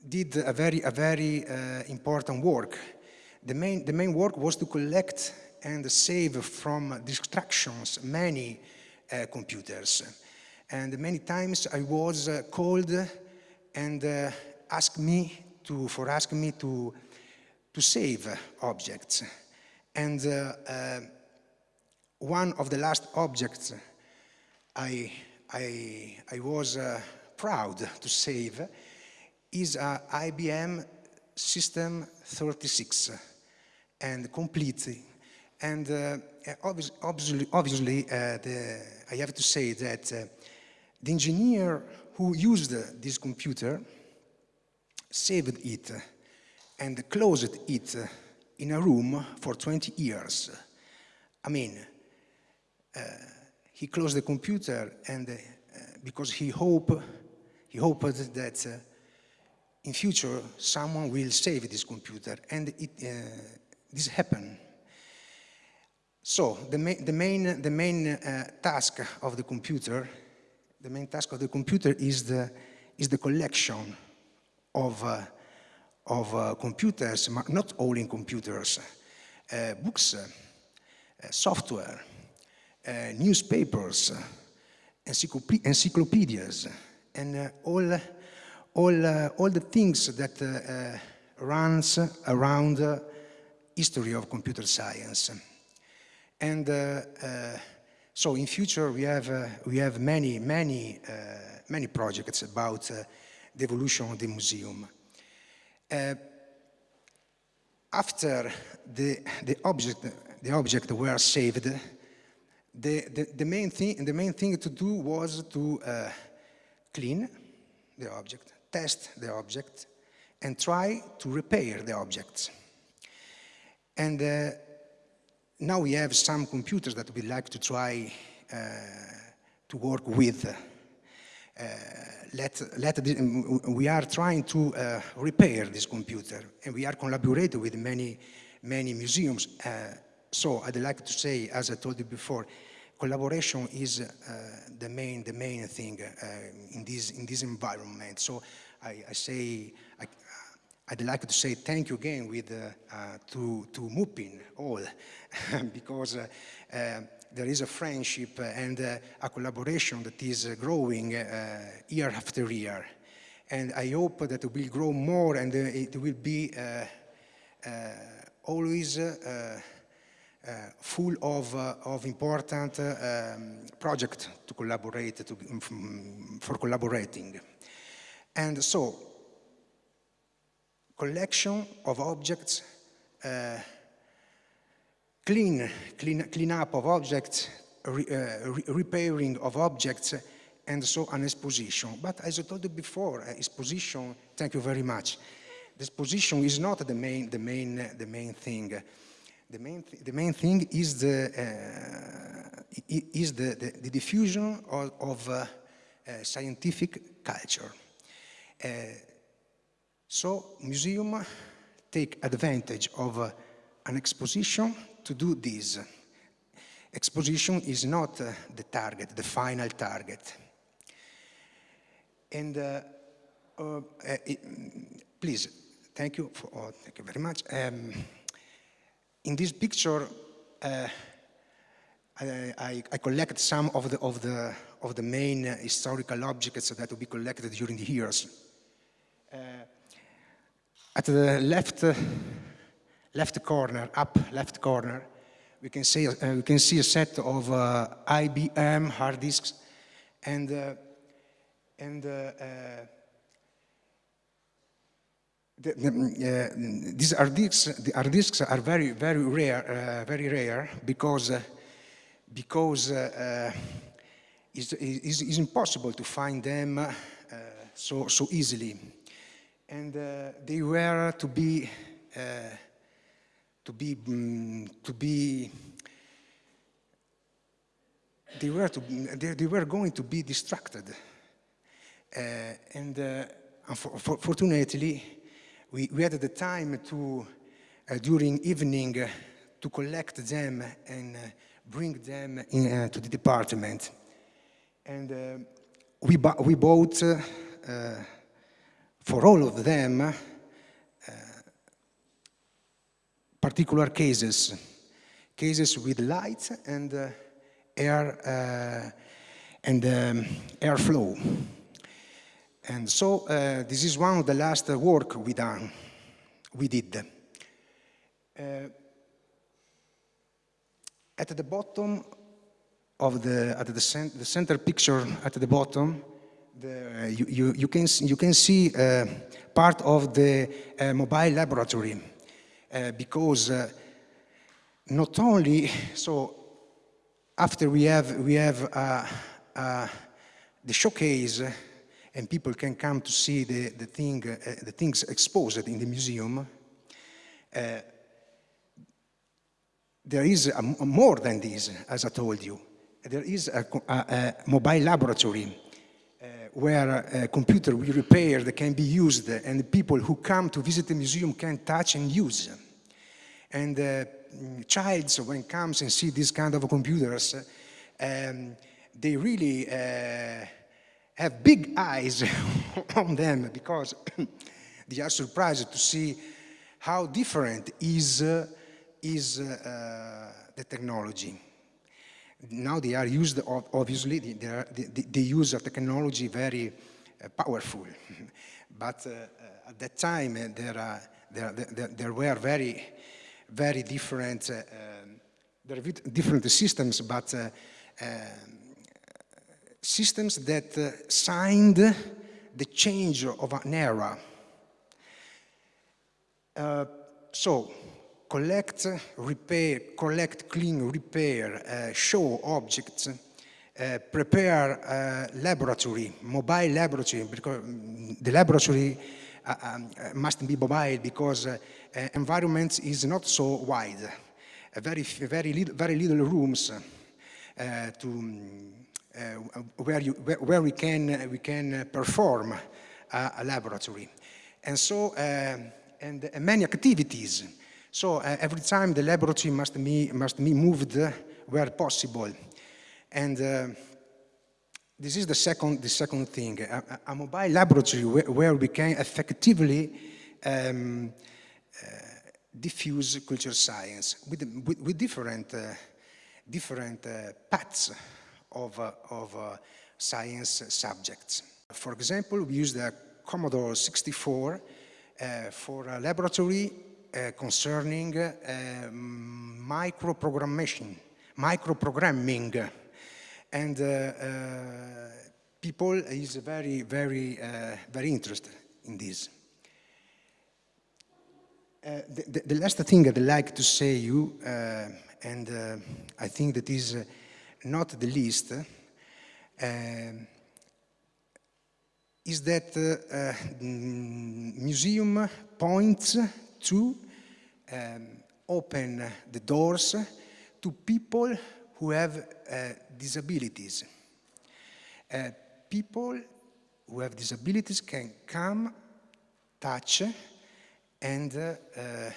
did a very, a very important work. The main, the main work was to collect and save from distractions many uh, computers. And many times I was uh, called and uh, ask me to, for asking me to, to save objects. And uh, uh, one of the last objects I, I, I was uh, proud to save is a IBM System 36 and complete. And uh, obviously, obviously uh, the, I have to say that uh, the engineer who used this computer saved it and closed it in a room for 20 years. I mean, uh, he closed the computer and uh, because he hoped, he hoped that uh, in future someone will save this computer and it, uh, this happened. So the, ma the main, the main uh, task of the computer, the main task of the computer is the, is the collection of, uh, of uh, computers, not all in computers, uh, books, software, newspapers, encyclopedias, and all, all, all the things that runs around history of computer science. And uh, uh, so in future we have, uh, we have many, many, many projects about the evolution of the museum. After the, the, object, the object were saved, the, the, the, main thing, the main thing to do was to uh, clean the object, test the object, and try to repair the objects. And uh, now we have some computers that we like to try uh, to work with uh, let, let the, we are trying to uh, repair this computer and we are collaborating with many, many museums. Uh, so I'd like to say, as I told you before, collaboration is uh, the main the main thing in this in this environment. So I, I say I, would like to say thank you again with uh, to to Mupin all (laughs) because there is a friendship and uh, a collaboration that is uh, growing uh, year after year. And I hope that it will grow more and it will be always uh, full of, uh, of important uh, um, projects to collaborate, to, um, for collaborating. And so, collection of objects, uh, clean, clean, clean up of objects, re, uh, re repairing of objects, and so an exposition. But as I told you before, uh, exposition, thank you very much. The exposition is not the main, the main, the main thing. The main, th the main thing is the, uh, is the, the, the, diffusion of, of uh, uh, scientific culture. Uh, so museum take advantage of uh, an exposition to do this. Exposition is not uh, the target, the final target. And uh, uh, it, please, thank you, for, oh, thank you very much. Um, in this picture, uh, I, I, I, collected some of the, of the, of the main historical objects that will be collected during the years. Uh, at the left, uh, left corner, up left corner, we can see, uh, we can see a set of uh, IBM hard disks and, uh, and uh, the, the, these hard disks, the hard disks are very, very rare, very rare because, because it's, it's, it's, impossible to find them so, so easily and uh, they were to be uh, to be um, to be they were to they, they were going to be distracted. Uh, and fortunately we, we had the time to during evening to collect them and bring them in, to the department. And we, we bought for all of them, uh, particular cases, cases with light and uh, air uh, and um, airflow. And so uh, this is one of the last work we done, we did. Uh, at the bottom of the, at the, cent the center picture at the bottom, the, you, you, you, can, you can see uh, part of the uh, mobile laboratory uh, because uh, not only, (laughs) so after we have, we have uh, uh, the showcase and people can come to see the, the, thing, the things exposed in the museum, there is a, a more than this, as I told you. There is a, a, a mobile laboratory where a computer we repair that can be used and the people who come to visit the museum can touch and use. And uh, childs, when comes and see these kind of computers, um, they really uh, have big eyes (laughs) on them because (coughs) they are surprised to see how different is, uh, is uh, the technology now they are used, obviously, they, are, they, they use a technology very uh, powerful. (laughs) but uh, uh, at that time, there, there, there, there, were very, very different, um, there are different systems, but um, systems that signed the change of an era. so, collect, repair, collect, clean, repair, uh, show objects, uh, prepare uh, laboratory, mobile laboratory, because mm, the laboratory uh, um, must be mobile because uh, environment is not so wide. very, very, little, very little rooms uh, to, where, you, where, where, we can, we can perform a laboratory. And so, and many activities so uh, every time the laboratory must be, must be moved where possible. And uh, this is the second, the second thing, a, a mobile laboratory where, where, we can effectively um, uh, diffuse culture science with, with, with different, uh, different uh, paths of, uh, of science subjects. For example, we use the Commodore 64 for a laboratory concerning uh, microprogrammation, microprogramming, and uh, uh, people is very, very, uh, very interested in this. Uh, the, the, last thing I'd like to say you, uh, and uh, I think that is not the least, is that museum points to um, open the doors to people who have uh, disabilities. Uh, people who have disabilities can come, touch, and uh, uh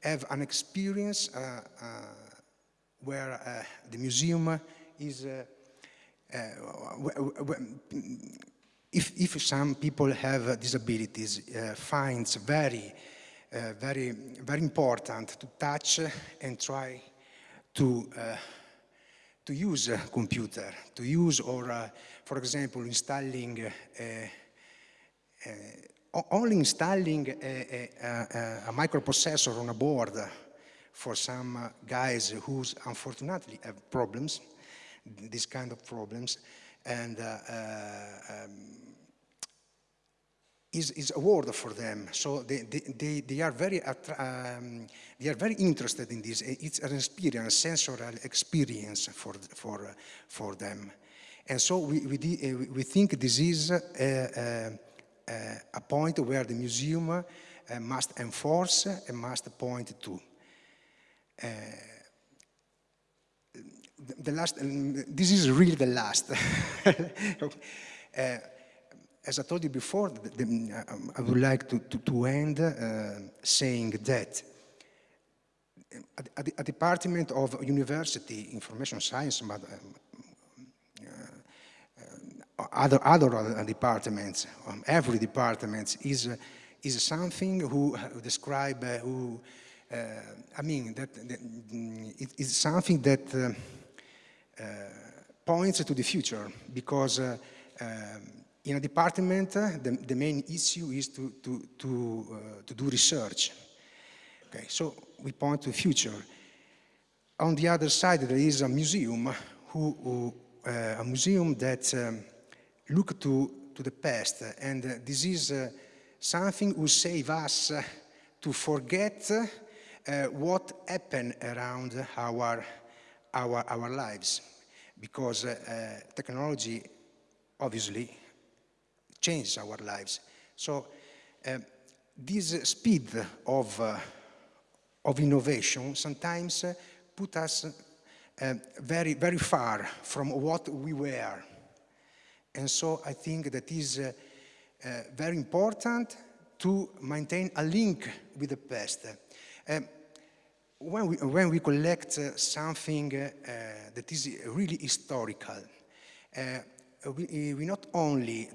have an experience uh, uh, where the museum is if, if some people have disabilities, finds very, uh, very, very important to touch and try to, uh, to use a computer, to use or, uh, for example, installing only installing a, a, a, microprocessor on a board for some guys who unfortunately have problems, these kind of problems, and um, is, is a word for them. So they, they, they, are very, um, they are very interested in this. It's an experience, sensorial experience for, for, for them. And so we, we, uh, we think this is a, a, a point where the museum must enforce and must point to. Uh, the last, this is really the last. (laughs) uh, as I told you before, the, the, um, I would like to, to, to end uh, saying that a, a, Department of University Information Science, but um, uh, other, other departments, um, every department is, is something who describe, uh, who, uh, I mean, that, that it is something that uh, uh, points to the future because uh, um, in a department, uh, the, the, main issue is to, to, to, to do research. Okay, so we point to the future. On the other side, there is a museum, who, who a museum that um, look to, to the past, and uh, this is uh, something who save us uh, to forget what happened around our our, our lives because uh, uh, technology obviously changes our lives. So uh, this speed of, uh, of innovation sometimes uh, put us uh, very, very far from what we were. And so I think that is very important to maintain a link with the past. Um, when we, when we collect uh, something uh, that is really historical, uh, we, we, not only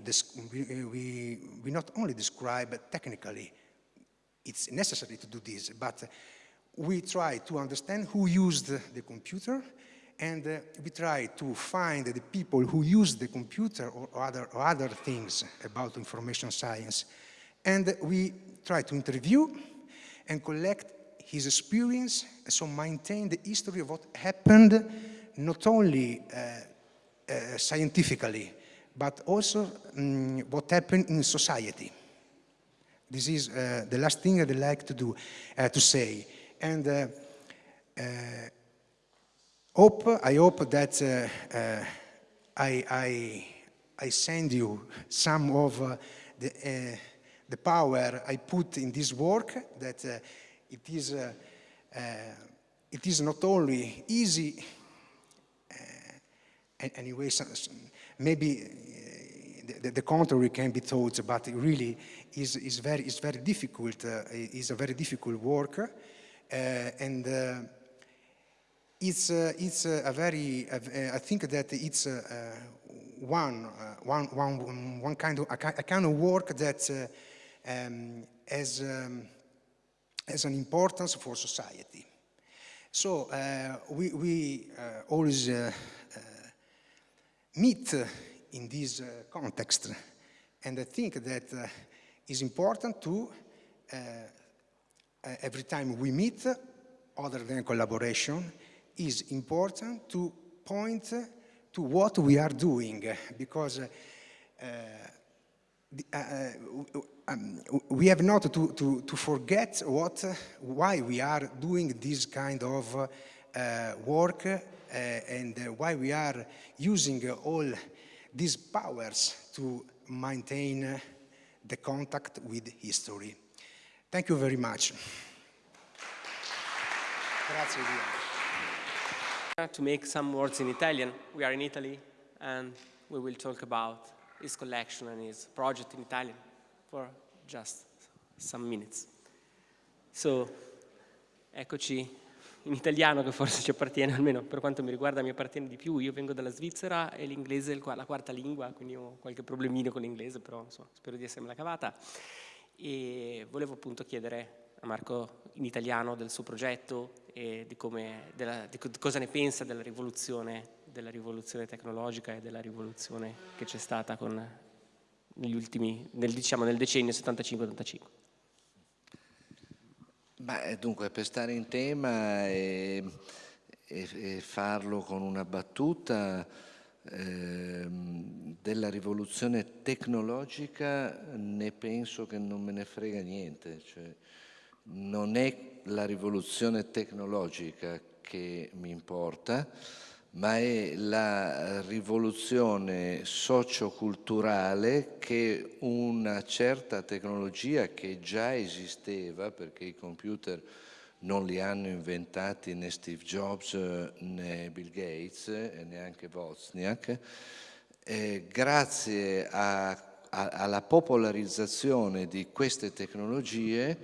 we, we, we, not only describe technically, it's necessary to do this, but we try to understand who used the computer and uh, we try to find the people who use the computer or other, or other things about information science. And we try to interview and collect his experience, so maintain the history of what happened, not only uh, uh, scientifically, but also um, what happened in society. This is uh, the last thing I'd like to do, uh, to say. And uh, uh, hope, I hope that I, I, I, send you some of the, the power I put in this work that it is, it is not only easy, anyway, maybe eh, the, the, contrary can be thought, but it really is, is, very, is very difficult, uh, is a very difficult work. Uh, and uh, it's, it's a very, I think that it's one, one, one, one kind of, a, kind of work that um, has um, has an importance for society. So we, we always meet in this uh, context, and I think that uh, it's important to uh, every time we meet, other than collaboration, is important to point to what we are doing because uh, uh, uh um, we have not to, to, to forget what, uh, why we are doing this kind of uh, work Uh, and uh, why we are using uh, all these powers to maintain the contact with history. Thank you very much. To make some words in Italian, we are in Italy and we will talk about his collection and his project in Italian for just some minutes. So, eccoci in italiano che forse ci appartiene, (laughs) almeno per quanto mi riguarda mi appartiene di più. Io vengo dalla Svizzera e l'inglese è la quarta lingua, quindi ho qualche problemino con l'inglese, però insomma, spero di essermela cavata. E volevo appunto chiedere a Marco in italiano del suo progetto e di, come, della, di cosa ne pensa della rivoluzione, della rivoluzione tecnologica e della rivoluzione che c'è stata con, negli ultimi, nel, diciamo, nel decennio 75-85. Beh, dunque, per stare in tema e, e, e farlo con una battuta eh, della rivoluzione tecnologica ne penso che non me ne frega niente, cioè, non è la rivoluzione tecnologica che mi importa, ma è la rivoluzione socioculturale che una certa tecnologia che già esisteva, perché i computer non li hanno inventati né Steve Jobs né Bill Gates e neanche Wozniak, eh, grazie a, a, alla popolarizzazione di queste tecnologie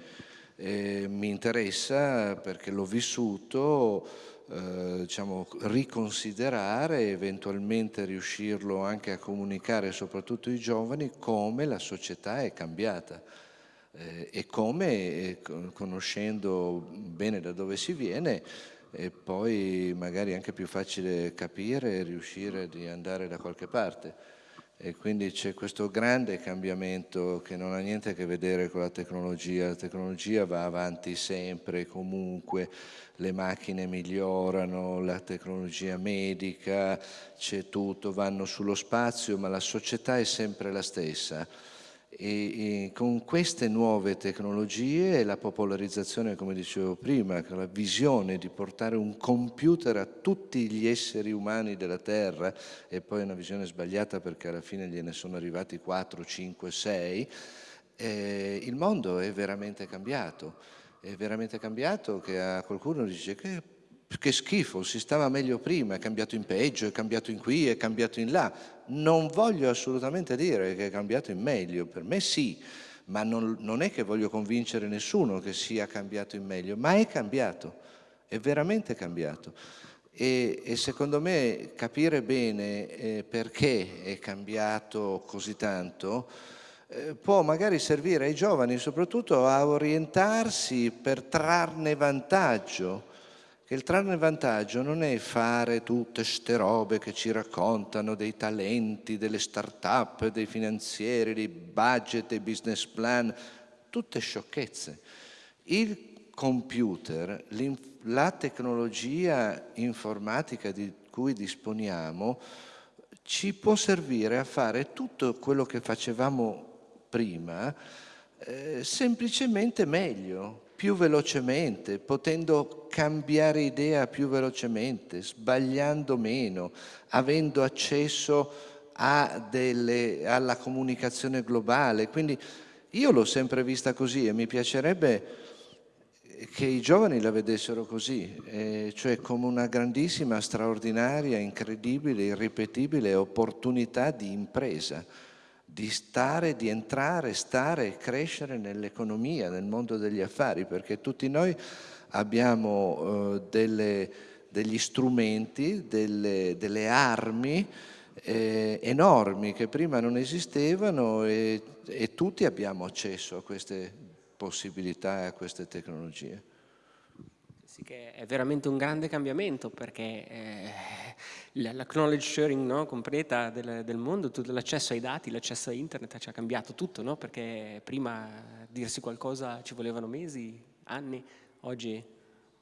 eh, mi interessa perché l'ho vissuto eh, diciamo, riconsiderare e eventualmente riuscirlo anche a comunicare soprattutto ai giovani come la società è cambiata eh, e come, eh, conoscendo bene da dove si viene, è poi magari anche più facile capire e riuscire di andare da qualche parte e quindi c'è questo grande cambiamento che non ha niente a che vedere con la tecnologia, la tecnologia va avanti sempre, comunque, le macchine migliorano, la tecnologia medica, c'è tutto, vanno sullo spazio, ma la società è sempre la stessa e, e, con queste nuove tecnologie e la popolarizzazione, come dicevo prima, la visione di portare un computer a tutti gli esseri umani della Terra, e poi una visione sbagliata perché alla fine gliene sono arrivati 4, 5, 6, eh, il mondo è veramente cambiato. È veramente cambiato che a qualcuno dice che che schifo, si stava meglio prima, è cambiato in peggio, è cambiato in qui, è cambiato in là. Non voglio assolutamente dire che è cambiato in meglio, per me sì, ma non, non è che voglio convincere nessuno che sia cambiato in meglio, ma è cambiato, è veramente cambiato. E, e secondo me capire bene eh, perché è cambiato così tanto eh, può magari servire ai giovani soprattutto a orientarsi per trarne vantaggio che il trarne vantaggio non è fare tutte ste robe che ci raccontano dei talenti, delle start-up, dei finanzieri, dei budget, dei business plan, tutte sciocchezze. Il computer, la tecnologia informatica di cui disponiamo ci può servire a fare tutto quello che facevamo prima eh, semplicemente meglio, più velocemente, potendo cambiare idea più velocemente, sbagliando meno, avendo accesso delle, alla comunicazione globale. Quindi io l'ho sempre vista così e mi piacerebbe che i giovani la vedessero così, eh, cioè come una grandissima, straordinaria, incredibile, irripetibile opportunità di impresa di stare, di entrare, stare e crescere nell'economia, nel mondo degli affari, perché tutti noi abbiamo eh, delle, degli strumenti, delle, delle armi eh, enormi che prima non esistevano e, e tutti abbiamo accesso a queste possibilità e a queste tecnologie. Sì che è veramente un grande cambiamento perché eh, la knowledge sharing no, completa del, del mondo, l'accesso ai dati, l'accesso a internet ci ha cambiato tutto, no? perché prima dirsi qualcosa ci volevano mesi, anni. Oggi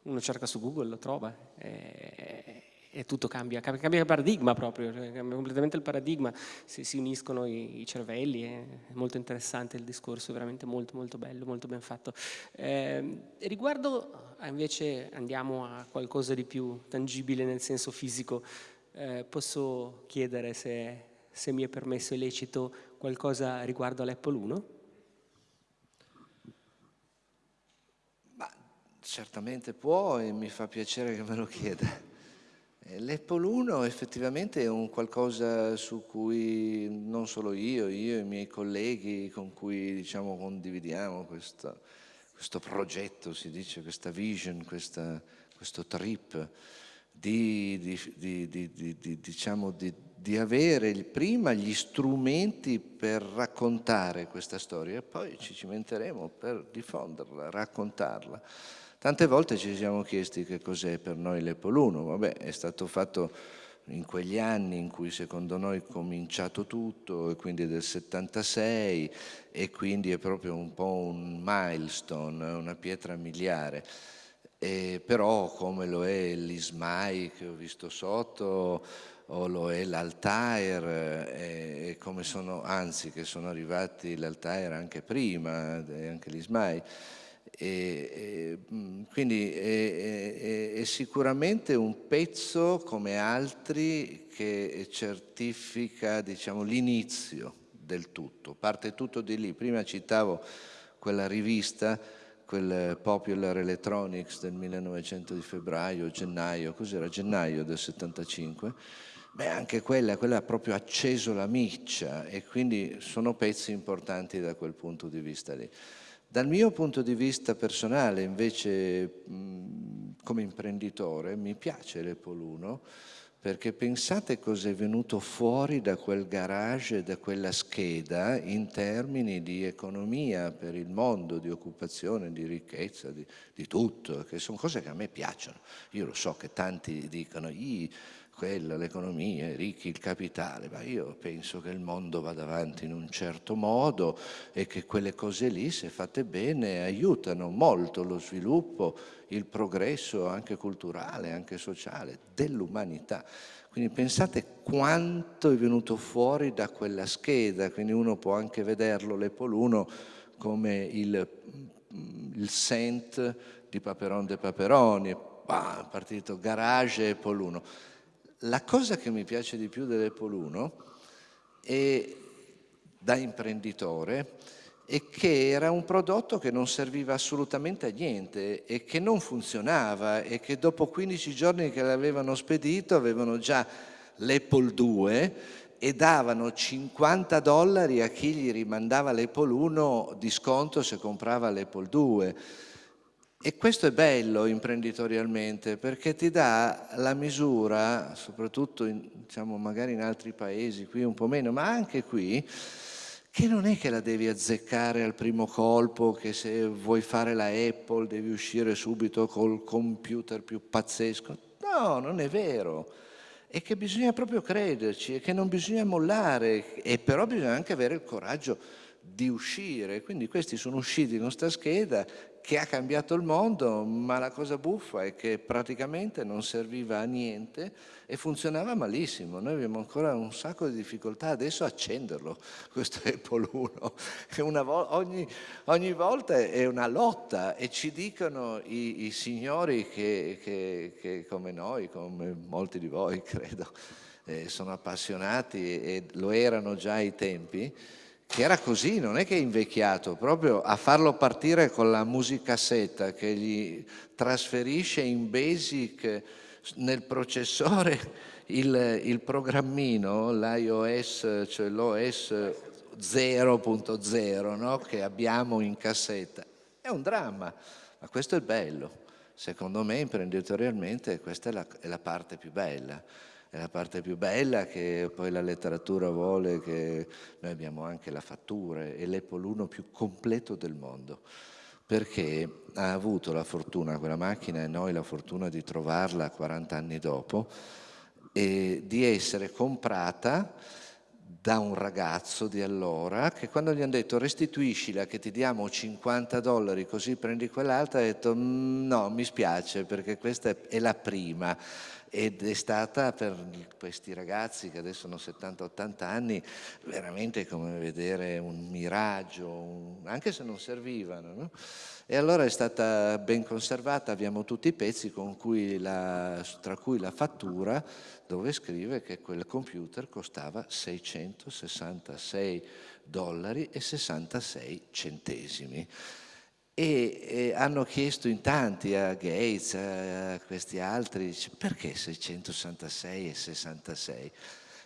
uno cerca su Google, lo trova e, e tutto cambia, cambia il paradigma proprio, cioè cambia completamente il paradigma, si, si uniscono i, i, cervelli, è molto interessante il discorso, veramente molto molto bello, molto ben fatto. Eh, riguardo invece andiamo a qualcosa di più tangibile nel senso fisico, eh, posso chiedere se, se mi è permesso e qualcosa riguardo all'Apple 1? certamente può e mi fa piacere che me lo chieda. L'Apple 1 effettivamente è un qualcosa su cui non solo io, io e i miei colleghi con cui diciamo, condividiamo questo, questo, progetto, si dice, questa vision, questa, questo trip di, di, di diciamo, di avere prima gli strumenti per raccontare questa storia e poi ci cimenteremo per diffonderla, raccontarla. Tante volte ci siamo chiesti che cos'è per noi 1, vabbè è stato fatto in quegli anni in cui secondo noi è cominciato tutto, e quindi del 76, e quindi è proprio un po' un milestone, una pietra miliare. E però come lo è l'Ismai che ho visto sotto, o lo è l'Altair, e, e come sono, anzi che sono arrivati l'Altair anche prima, e anche l'Ismai, e, e, mm, quindi è, è, è, sicuramente un pezzo come altri che certifica diciamo, l'inizio del tutto, parte tutto di lì. Prima citavo quella rivista, quel Popular Electronics del 1900 di febbraio, gennaio, cos'era? Gennaio del 75. Beh, anche quella, quella ha proprio acceso la miccia e quindi sono pezzi importanti da quel punto di vista lì. Dal mio punto di vista personale, invece, come imprenditore, mi piace 1 perché pensate cosa è venuto fuori da quel garage, da quella scheda in termini di economia per il mondo, di occupazione, di ricchezza, di, di tutto, che sono cose che a me piacciono. Io lo so che tanti dicono, quella, l'economia, i ricchi, il capitale, ma io penso che il mondo vada avanti in un certo modo e che quelle cose lì, se fatte bene, aiutano molto lo sviluppo, il progresso anche culturale, anche sociale dell'umanità. Quindi pensate quanto è venuto fuori da quella scheda, quindi uno può anche vederlo, 1, come il, il Saint di Paperon de Paperoni, bah, partito garage Apple 1 la cosa che mi piace di più dell'Apple 1 è, da imprenditore è che era un prodotto che non serviva assolutamente a niente e che non funzionava e che dopo 15 giorni che l'avevano spedito avevano già l'Apple 2 e davano 50 dollari a chi gli rimandava l'Apple 1 di sconto se comprava l'Apple 2 e questo è bello imprenditorialmente perché ti dà la misura, soprattutto in, diciamo, magari in altri paesi, qui un po' meno, ma anche qui, che non è che la devi azzeccare al primo colpo, che se vuoi fare la Apple devi uscire subito col computer più pazzesco. No, non è vero. È che bisogna proprio crederci, è che non bisogna mollare, e però bisogna anche avere il coraggio di uscire. Quindi questi sono usciti in questa scheda che ha cambiato il mondo, ma la cosa buffa è che praticamente non serviva a niente e funzionava malissimo. Noi abbiamo ancora un sacco di difficoltà adesso a accenderlo, (laughs) questo Apple 1. Vo ogni, ogni, volta è una lotta e ci dicono i, i signori che, che, che, come noi, come molti di voi (laughs) credo, eh, sono appassionati e lo erano già ai tempi, che era così, non è che è invecchiato, proprio a farlo partire con la musicassetta che gli trasferisce in basic nel processore (laughs) il, il programmino, l'iOS, cioè l'OS 0.0 no? che abbiamo in cassetta. È un dramma, ma questo è bello. Secondo me imprenditorialmente questa è la, è la parte più bella è la parte più bella che poi la letteratura vuole che noi abbiamo anche la fattura, è 1 più completo del mondo. Perché ha avuto la fortuna, quella macchina e noi la fortuna di trovarla 40 anni dopo e di essere comprata da un ragazzo di allora che quando gli hanno detto restituiscila che ti diamo 50 dollari così prendi quell'altra ha detto "Mm, no mi spiace perché questa è la prima ed è stata per questi ragazzi che adesso hanno 70-80 anni veramente come vedere un miraggio, un- anche se non servivano. no? E allora è stata ben conservata, abbiamo tutti i pezzi cui la- tra cui la fattura dove scrive che quel computer costava 666 dollari e 66 centesimi. E, e hanno chiesto in tanti a Gates, a questi altri, dice, perché 666 e 66?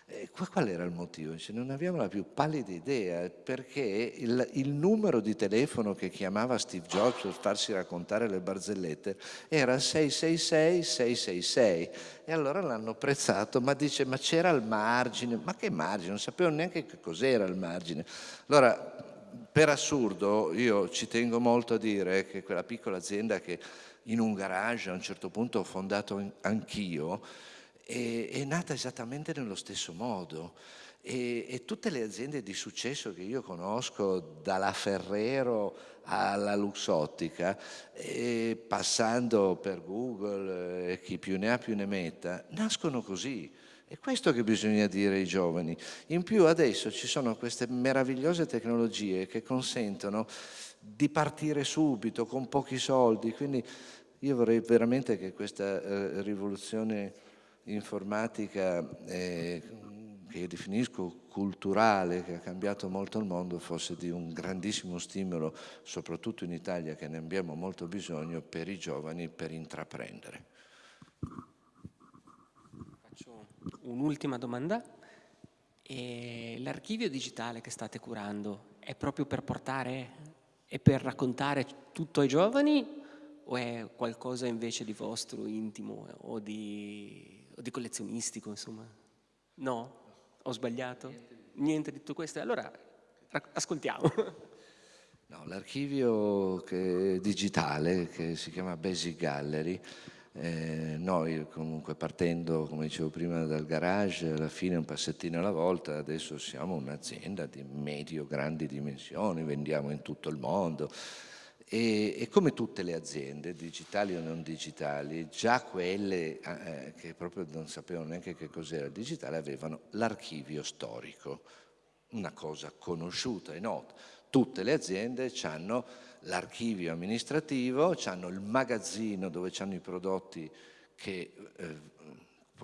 E qua- qual era il motivo? Non abbiamo la più pallida idea, perché il, il numero di telefono che chiamava Steve Jobs per farsi raccontare le barzellette era 666-666 e allora l'hanno prezzato, ma dice, ma c'era il margine, ma che margine? Non sapevano neanche che cos'era il margine. Allora, per assurdo, io ci tengo molto a dire che quella piccola azienda che in un garage a un certo punto ho fondato anch'io, è, è nata esattamente nello stesso modo. E, e tutte le aziende di successo che io conosco, dalla Ferrero alla Luxottica, passando per Google, eh, chi più ne ha più ne metta, nascono così. È questo che bisogna dire ai giovani. In più adesso ci sono queste meravigliose tecnologie che consentono di partire subito con pochi soldi, quindi io vorrei veramente che questa eh, rivoluzione informatica eh, che io definisco culturale, che ha cambiato molto il mondo, fosse di un grandissimo stimolo, soprattutto in Italia che ne abbiamo molto bisogno, per i giovani per intraprendere. Un'ultima domanda. L'archivio digitale che state curando è proprio per portare e per raccontare tutto ai giovani o è qualcosa invece di vostro, intimo o di, o di collezionistico, insomma? No? Ho sbagliato? Niente di tutto questo? Allora ascoltiamo. (laughs) No, l'archivio digitale che si chiama Basic Gallery, eh, noi comunque partendo, come dicevo prima, dal garage, alla fine un passettino alla volta, adesso siamo un'azienda di medio-grandi dimensioni, vendiamo in tutto il mondo e, e come tutte le aziende, digitali o non digitali, già quelle eh, che proprio non sapevano neanche che cos'era il digitale avevano l'archivio storico una cosa conosciuta e nota. Tutte le aziende hanno l'archivio amministrativo, hanno il magazzino dove hanno i prodotti che eh,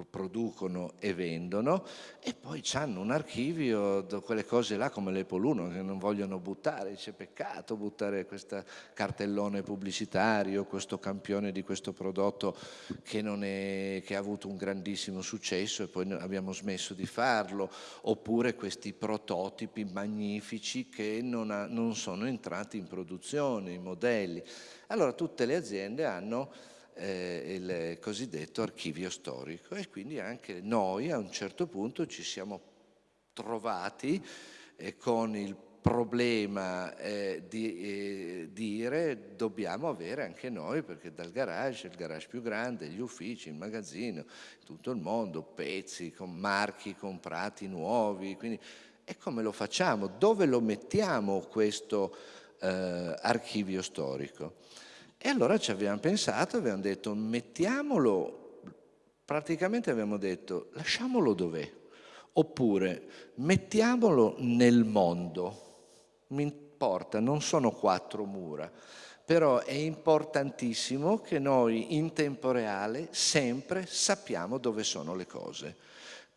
producono e vendono e poi hanno un archivio, do- quelle cose là come 1 che non vogliono buttare, dice peccato buttare questo cartellone pubblicitario, questo campione di questo prodotto che, è- che ha avuto un grandissimo successo e poi abbiamo smesso di farlo, oppure questi prototipi magnifici che non, ha- non sono entrati in produzione, i modelli. Allora tutte le aziende hanno eh, il cosiddetto archivio storico e quindi anche noi a un certo punto ci siamo trovati eh, con il problema eh, di eh, dire dobbiamo avere anche noi, perché dal garage, il garage più grande, gli uffici, il magazzino, tutto il mondo, pezzi, con marchi comprati nuovi, quindi e come lo facciamo? Dove lo mettiamo questo eh, archivio storico? E allora ci abbiamo pensato, abbiamo detto mettiamolo, praticamente abbiamo detto lasciamolo dov'è, oppure mettiamolo nel mondo, mi importa, non sono quattro mura, però è importantissimo che noi in tempo reale sempre sappiamo dove sono le cose.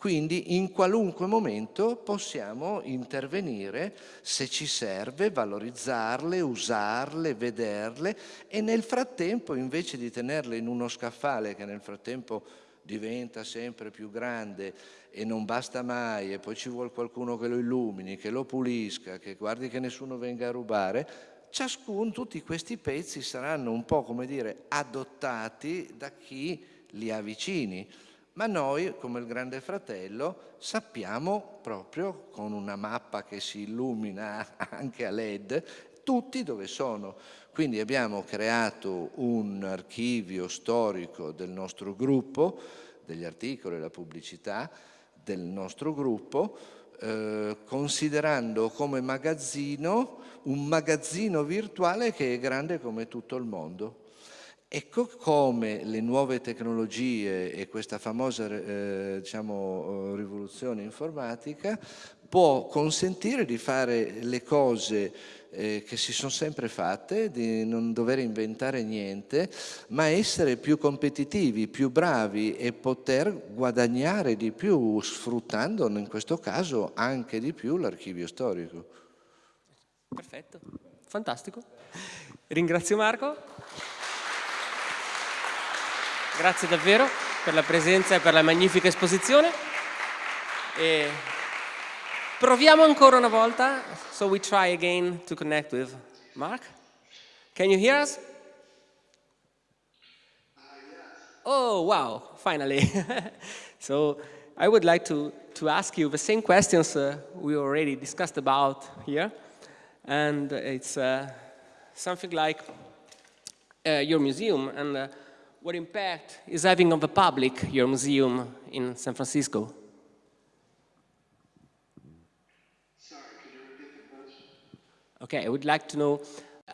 Quindi in qualunque momento possiamo intervenire se ci serve, valorizzarle, usarle, vederle e nel frattempo invece di tenerle in uno scaffale che nel frattempo diventa sempre più grande e non basta mai e poi ci vuole qualcuno che lo illumini, che lo pulisca, che guardi che nessuno venga a rubare, ciascuno, tutti questi pezzi saranno un po' come dire adottati da chi li ha vicini. Ma noi, come il Grande Fratello, sappiamo proprio con una mappa che si illumina (laughs) anche a LED tutti dove sono. Quindi abbiamo creato un archivio storico del nostro gruppo, degli articoli la pubblicità del nostro gruppo, eh, considerando come magazzino un magazzino virtuale che è grande come tutto il mondo. Ecco come le nuove tecnologie e questa famosa eh, diciamo, rivoluzione informatica può consentire di fare le cose eh, che si sono sempre fatte, di non dover inventare niente, ma essere più competitivi, più bravi e poter guadagnare di più, sfruttando in questo caso anche di più l'archivio storico. Perfetto, fantastico. Ringrazio Marco. Grazie davvero per la presenza e per la magnifica esposizione. E proviamo ancora una volta. So we try again to connect with Mark. Can you hear us? Oh, wow, finally. (laughs) so I would like to, to ask you the same questions uh, we already discussed about here. And it's uh, something like uh, your museum and uh, what impact is having on the public your museum in San Francisco? Okay, I would like to know uh,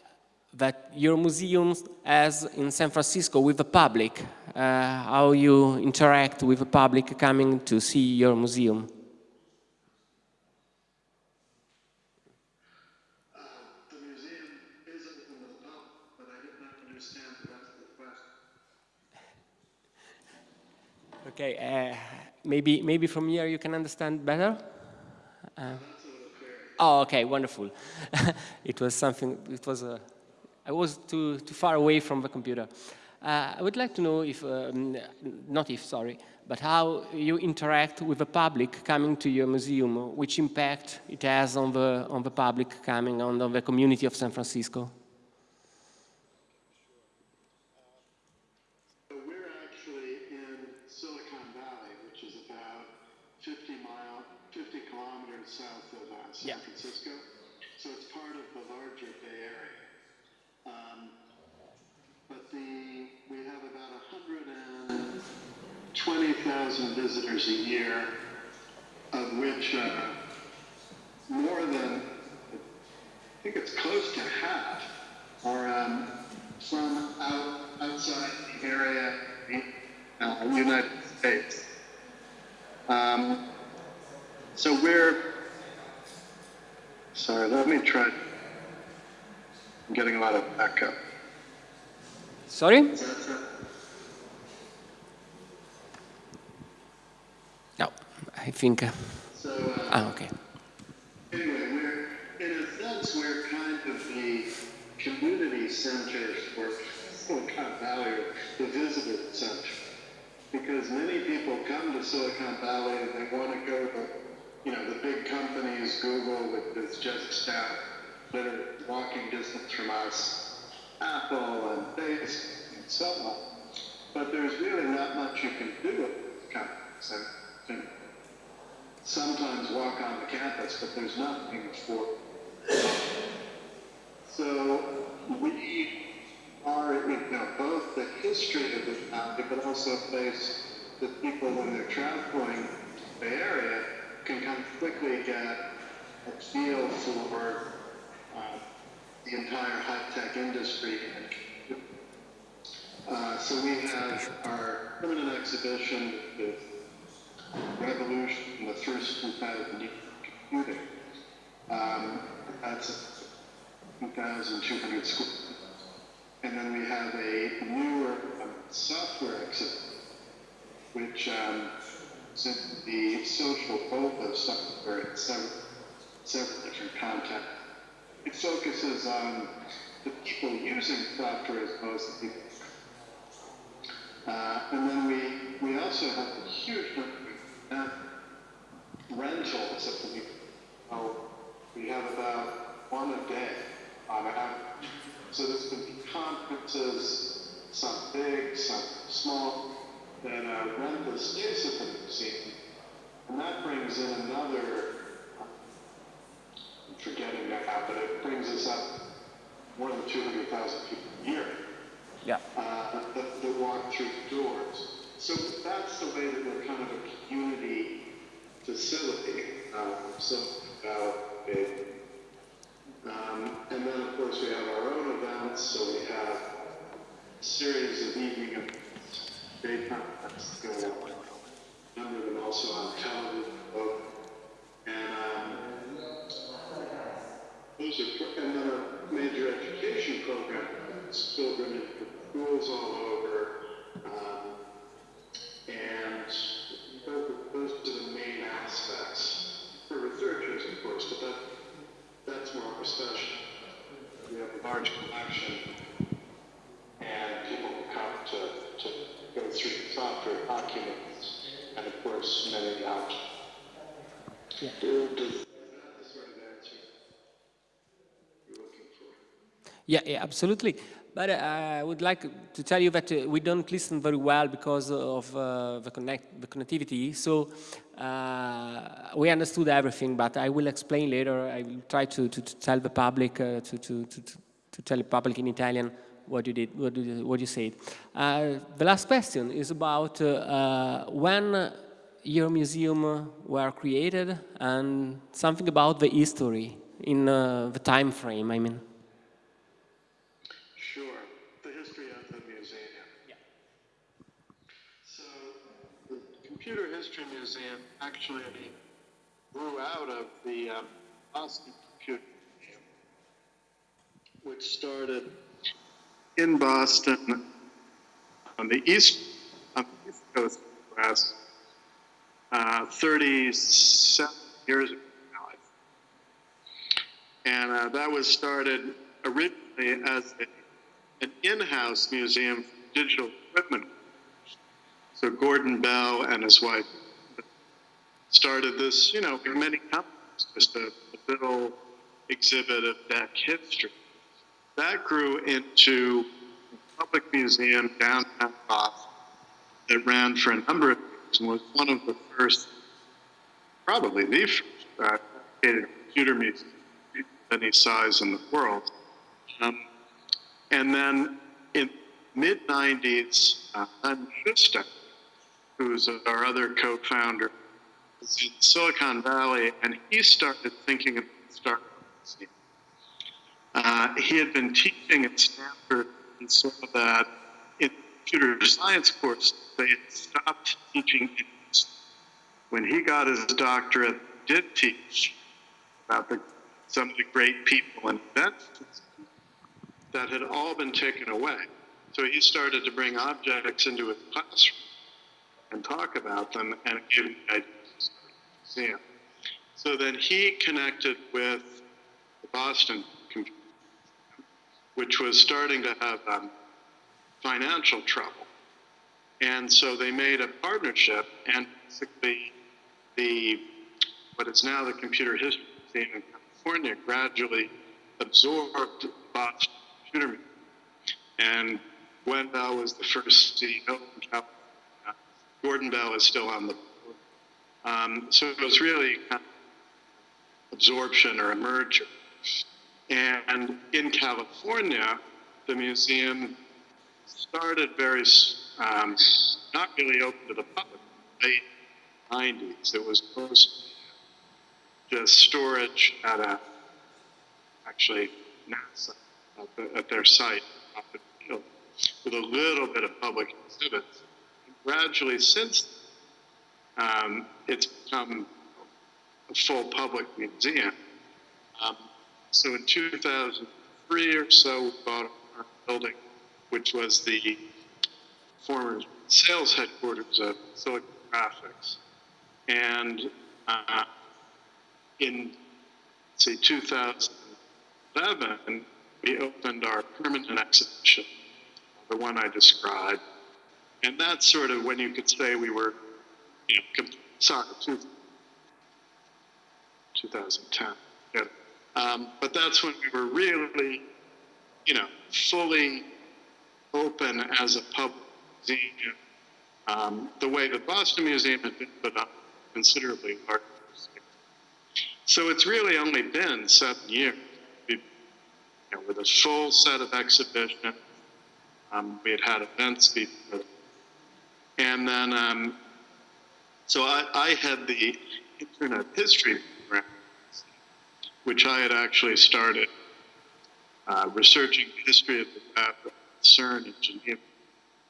that your museum as in San Francisco with the public, uh, how you interact with the public coming to see your museum. Uh, The museum is open to the public, but I did not understand the rest of the question. Okay, uh, maybe, maybe from here you can understand better? Uh, oh, okay, wonderful. (laughs) it was something, it was, uh, I was too, too far away from the computer. Uh, I would like to know if, um, not if, sorry, but how you interact with the public coming to your museum, which impact it has on the, on the public coming, on the community of San Francisco. So we're actually in Silicon about 50 mile, 50 kilometers south of uh, San Yeah. Francisco. So it's part of the larger Bay Area. Um, but the, we have about 120,000 visitors a year, of which uh, more than, I think it's close to half, are um, from out, outside the area, uh, United States. Um, so we're, sorry, let me try. I'm getting a lot of backup. Sorry? No, I think, uh, So, uh, ah, okay. Anyway, we're, in a sense, we're kind of the community center for (laughs) Silicon Valley, the visitor center. Because many people come to Silicon Valley and they want to go to, you know, the big companies, Google, is just down, that are walking distance from us, Apple and Facebook and so on. But there's really not much you can do with these companies. And, sometimes walk on the campus, but there's nothing for. So we are, you know, both the history of the county, but also a place that people, when they're traveling the area, can kind of quickly get a feel for uh, the entire high-tech industry. Uh, so we have our permanent exhibition with revolution, the first 2000 computing. Um, that's 2,200 square. And then we have a newer um, software exhibit, which um, is the social focus software in several, several different contexts. It focuses on the people using software as opposed to people. Uh, and then we, we also have a huge number of rentals of the oh, we have about one a day on average. So there's going to be conferences, some big, some small, that uh, rent the space of the museum. And that brings in another, I'm forgetting now, but it brings us up more than 200,000 people a year Yeah. uh, that, that walk through the doors. So that's the way that we're kind of a community facility, um, something about it. Um, and then, of course, we have our own events, so we have a series of evening events, daytime events going on. Number of them also on television, Yeah, yeah, absolutely. But uh, I would like to tell you that uh, we don't listen very well because of uh, the, connect, the connectivity. So uh, we understood everything, but I will explain later. I will try to, to, to tell the public, uh, to, to, to, to tell the public in Italian what you did, what you, what you said. Uh, the last question is about when your museum were created and something about the history in the time frame, I mean. Sure, the history of the museum. Yeah. So, the Computer History Museum actually grew out of the um, Boston Computer Museum, which started in Boston on the east, on the east coast of the US, uh, 37 years ago. And uh, that was started originally as a an in-house museum for digital equipment. So Gordon Bell and his wife started this, you know, many companies, just a, a little exhibit of DEC history. That grew into a public museum downtown Boston that ran for a number of years and was one of the first, probably the first, uh, computer museum of any size in the world. Um, and then in mid 90s, uh, Shustek, who's our other co-founder, was in Silicon Valley, and he started thinking about museum. Uh, he had been teaching at Stanford and saw that in computer science course they had stopped teaching it. When he got his doctorate, did teach about the, some of the great people and events that had all been taken away. So he started to bring objects into his classroom and talk about them and give him the idea museum. So then he connected with the Boston which was starting to have um, financial trouble. And so they made a partnership and basically the, what is now the Computer History Museum in California gradually absorbed Boston Computer Museum. And Gwen Bell was the first CEO in California. Gordon Bell is still on the. Um, so it was really kind of absorption or a merger. And in California, the museum started very, um, not really open to the public, in the late 90s. It was mostly just storage at a, actually NASA, at, the, at their site, with a little bit of public exhibits. Gradually, since um, it's become a full public museum. Um, so in 2003 or so, we bought our building, which was the former sales headquarters of Silicon Graphics. And uh, in, say, 2011, we opened our permanent exhibition, the one I described. And that's sort of when you could say we were, you know, sorry, two, 2010. Yeah. Um, but that's when we were really, you know, fully open as a public museum. Um, the way the Boston Museum had been put up considerably larger. So it's really only been seven years you know, with a full set of exhibitions. Um, we had had events before. And then, um, so I, I had the Internet History program, which I had actually started uh, researching the history of the web at CERN in Geneva.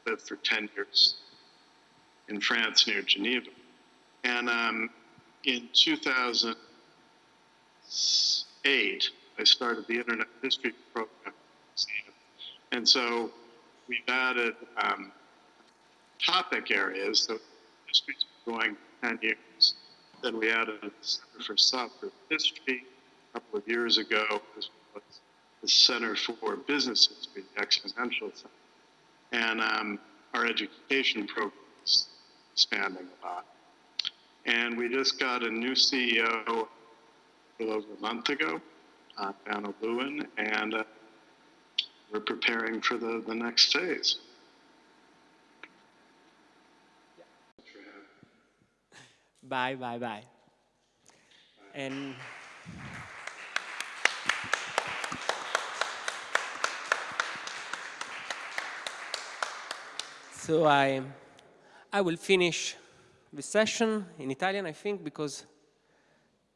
I Lived for 10 years in France near Geneva. And um, in 2008, I started the Internet History program. And so we've added um, topic areas. So history's been going 10 years. Then we added a Center for Software History a couple of years ago, as well as the Center for Business History, the Exponential Center. And um, our education program is expanding a lot. And we just got a new CEO a little over a month ago, uh, Anna Lewin, and uh, we're preparing for the, the next phase. Bye, bye, bye. And so I, I will finish the session in Italian, I think, because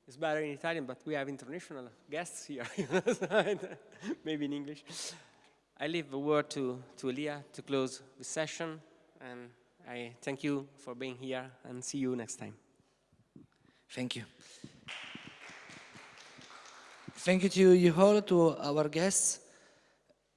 it's better in Italian, but we have international guests here, (laughs) (laughs) maybe in English. I leave the word to, to Elia to close the session, and I thank you for being here, and see you next time. Thank you. Thank you to you all, to our guests.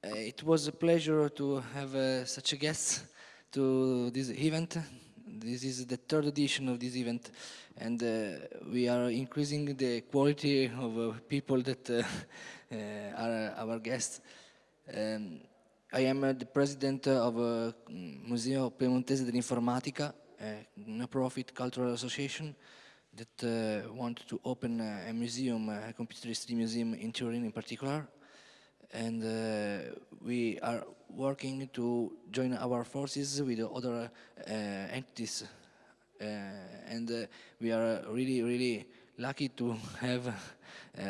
Uh, it was a pleasure to have uh, such a guest to this event. This is the third edition of this event, and uh, we are increasing the quality of uh, people that uh, (laughs) uh, are our guests. Um, I am the president of uh, Museo Piemontese dell'Informatica, a non-profit cultural association that uh, want to open a, a museum, a computer history museum in Turin in particular. And uh, we are working to join our forces with other uh, entities. Uh, and uh, we are really, really lucky to (laughs) have uh,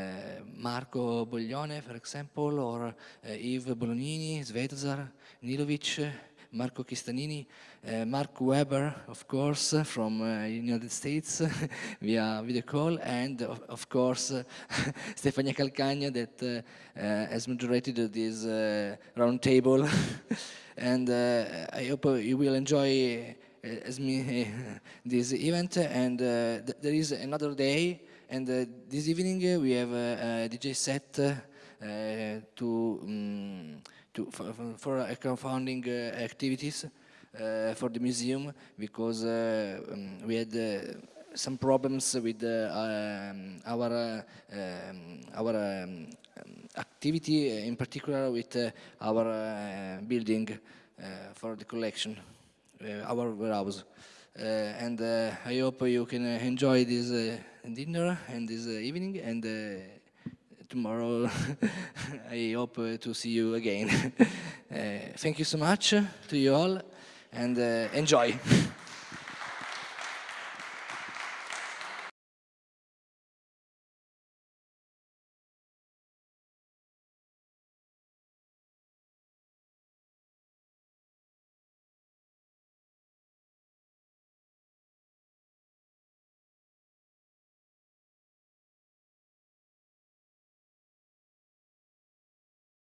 Marco Boglione, for example, or Yves Bolognini, Svetozar, Nilovic, Marco Chistanini, uh, Marc Weber, of course, from uh, United States (laughs) via video call, and of, of course uh, (laughs) Stefania Calcagna that uh, uh, has moderated this uh, round table. (laughs) and I hope you will enjoy as me this event. And th there is another day, and this evening we have a, a DJ set to. Um, to, for, for crowdfunding uh, activities uh, for the museum because uh, um, we had some problems with um, our um, our um, activity, in particular with our building for the collection, our warehouse. Uh, and uh, I hope you can enjoy this uh, dinner and this evening and tomorrow (laughs) I hope uh, to see you again. (laughs) uh, thank you so much to you all and uh, enjoy. (laughs)